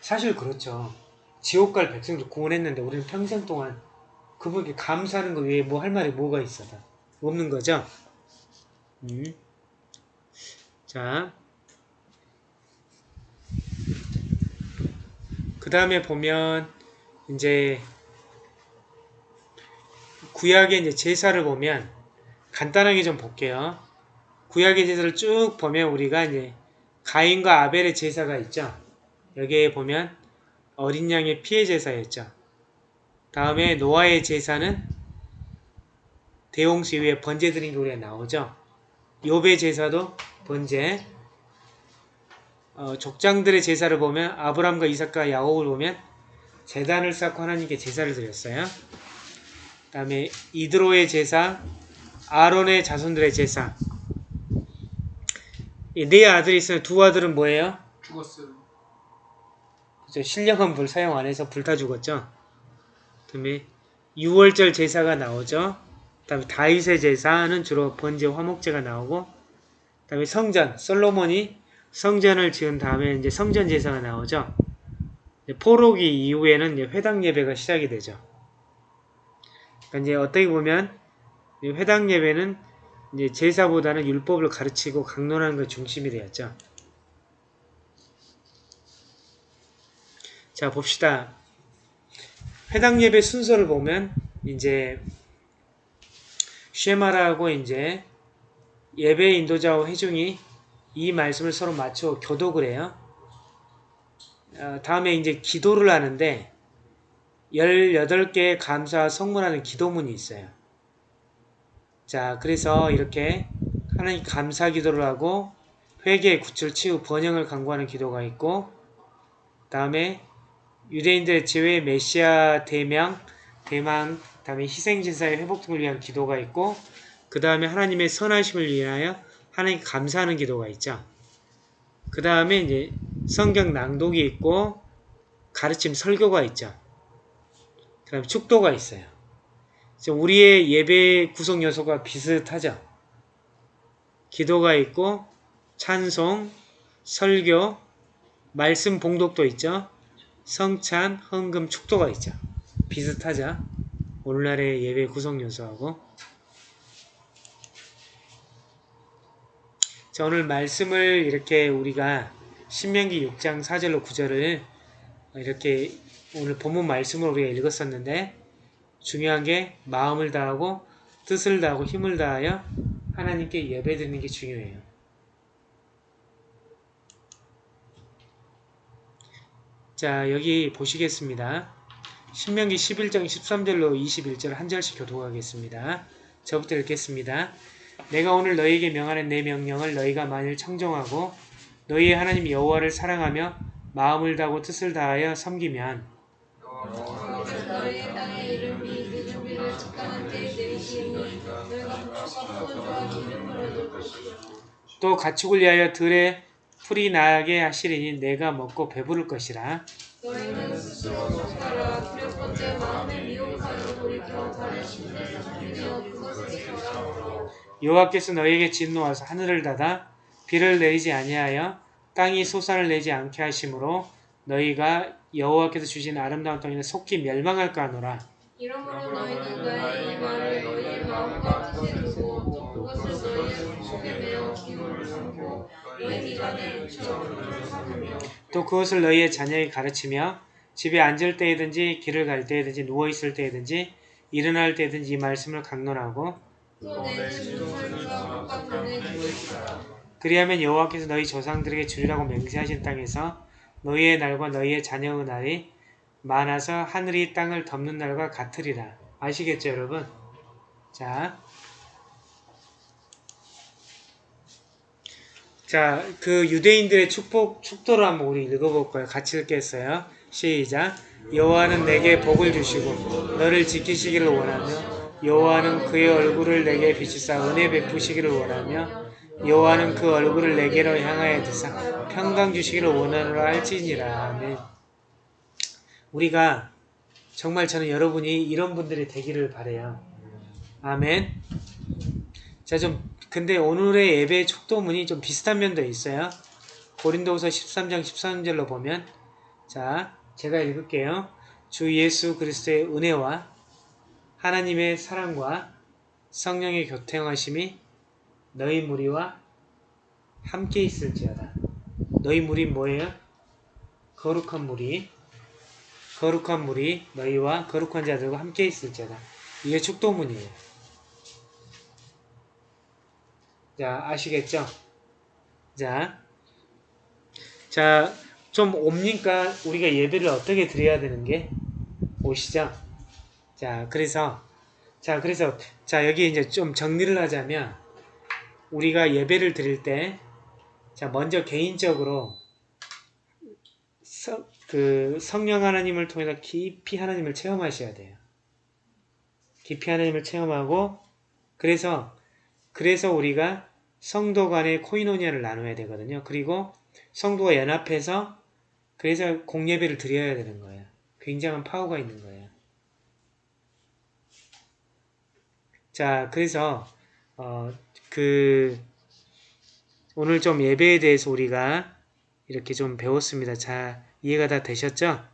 사실 그렇죠. 지옥 갈 백성들 구원했는데 우리는 평생 동안 그분께 감사하는 거 외에 뭐 할 말이 뭐가 있어? 다 없는 거죠? 음. 자. 그 다음에 보면 이제 구약의 이제 제사를 보면 간단하게 좀 볼게요. 구약의 제사를 쭉 보면 우리가 이제 가인과 아벨의 제사가 있죠. 여기에 보면 어린 양의 피해 제사였죠. 다음에 노아의 제사는 대홍수 이후에 번제 드린 게 우리가 나오죠. 욥의 제사도 번제. 어, 족장들의 제사를 보면 아브람과 이삭과 야곱을 보면 제단을 쌓고 하나님께 제사를 드렸어요. 그 다음에 이드로의 제사, 아론의 자손들의 제사. 이네 아들이 있으면 두 아들은 뭐예요? 죽었어요. 그죠? 신령한 불 사용 안 해서 불타 죽었죠. 그 다음에 6월절 제사가 나오죠. 그 다음에 다윗의 제사는 주로 번제 화목제가 나오고 그 다음에 성전 솔로몬이 성전을 지은 다음에 이제 성전 제사가 나오죠. 포로기 이후에는 회당 예배가 시작이 되죠. 그러니까 이제 어떻게 보면 이 회당 예배는 이제 제사보다는 율법을 가르치고 강론하는 것 중심이 되었죠. 자 봅시다. 회당 예배 순서를 보면 이제 쉐마라고 이제 예배 인도자와 회중이 이 말씀을 서로 맞춰 교독을 해요. 어, 다음에 이제 기도를 하는데 18개의 감사 성문하는 기도문이 있어요. 자, 그래서 이렇게 하나님 감사 기도를 하고 회개의 구출 치유 번영을 강구하는 기도가 있고 다음에 유대인들의 제외 메시아 대명, 대망, 다음에 희생제사의 회복 등을 위한 기도가 있고 그 다음에 하나님의 선하심을 위하여 하나님 감사하는 기도가 있죠. 그 다음에 이제 성경 낭독이 있고 가르침 설교가 있죠. 그 다음에 축도가 있어요. 우리의 예배 구성 요소가 비슷하죠. 기도가 있고 찬송, 설교, 말씀 봉독도 있죠. 성찬, 헌금, 축도가 있죠. 비슷하죠. 오늘날의 예배 구성 요소하고 자 오늘 말씀을 이렇게 우리가 신명기 6장 4절로 9절을 이렇게 오늘 본문 말씀을 우리가 읽었었는데 중요한 게 마음을 다하고 뜻을 다하고 힘을 다하여 하나님께 예배드리는 게 중요해요. 자 여기 보시겠습니다. 신명기 11장 13절로 21절 한 절씩 교독하겠습니다. 저부터 읽겠습니다. 내가 오늘 너희에게 명하는 내 명령을 너희가 만일 청정하고 너희의 하나님 여호와를 사랑하며 마음을 다하고 뜻을 다하여 섬기면 또 가축을 위하여 들에 풀이 나게 하시리니 내가 먹고 배부를 것이라. 여호와께서 너희에게 진노하사 하늘을 닫아 비를 내리지 아니하여 땅이 소산을 내지 않게 하심으로 너희가 여호와께서 주신 아름다운 땅에 속히 멸망할까 하노라. 이러므로 너희는 나의 이 말을 너희의 마음과 뜻에 두고 또 그것을 너희의 자녀에게 가르치며 집에 앉을 때이든지 길을 갈 때이든지 누워 있을 때이든지 일어날 때이든지 이 말씀을 강론하고 그리하면 여호와께서 너희 조상들에게 주리라고 맹세하신 땅에서 너희의 날과 너희의 자녀의 날이 많아서 하늘이 땅을 덮는 날과 같으리라. 아시겠죠, 여러분? 자, 자, 그 유대인들의 축복 축도를 한번 우리 읽어볼 거예요. 같이 읽겠어요. 시작. 여호와는 내게 복을 주시고 너를 지키시기를 원하며 여호와는 그의 얼굴을 내게 비추사 은혜 베푸시기를 원하며 여호와는 그 얼굴을 내게로 향하여 드사 평강 주시기를 원하노라 할지니라. 아멘. 우리가 정말 저는 여러분이 이런 분들이 되기를 바래요. 아멘. 자, 좀 근데 오늘의 예배 촉도문이 좀 비슷한 면도 있어요. 고린도후서 13장 13절로 보면 자, 제가 읽을게요. 주 예수 그리스도의 은혜와 하나님의 사랑과 성령의 교통하심이 너희 무리와 함께 있을지어다. 너희 무리 뭐예요? 거룩한 무리. 거룩한 무리 너희와 거룩한 자들과 함께 있을지어다. 이게 축도문이에요. 자, 아시겠죠? 자, 자, 좀 옵니까? 우리가 예배를 어떻게 드려야 되는 게? 오시죠? 자, 그래서, 자, 그래서, 자, 여기 이제 좀 정리를 하자면, 우리가 예배를 드릴 때, 자, 먼저 개인적으로, 성, 그, 성령 하나님을 통해서 깊이 하나님을 체험하셔야 돼요. 깊이 하나님을 체험하고, 그래서, 그래서 우리가 성도 간의 코이노니아를 나눠야 되거든요. 그리고 성도가 연합해서 그래서 공예배를 드려야 되는 거예요. 굉장한 파워가 있는 거예요. 자, 그래서 어, 그 오늘 좀 예배에 대해서 우리가 이렇게 좀 배웠습니다. 자, 이해가 다 되셨죠?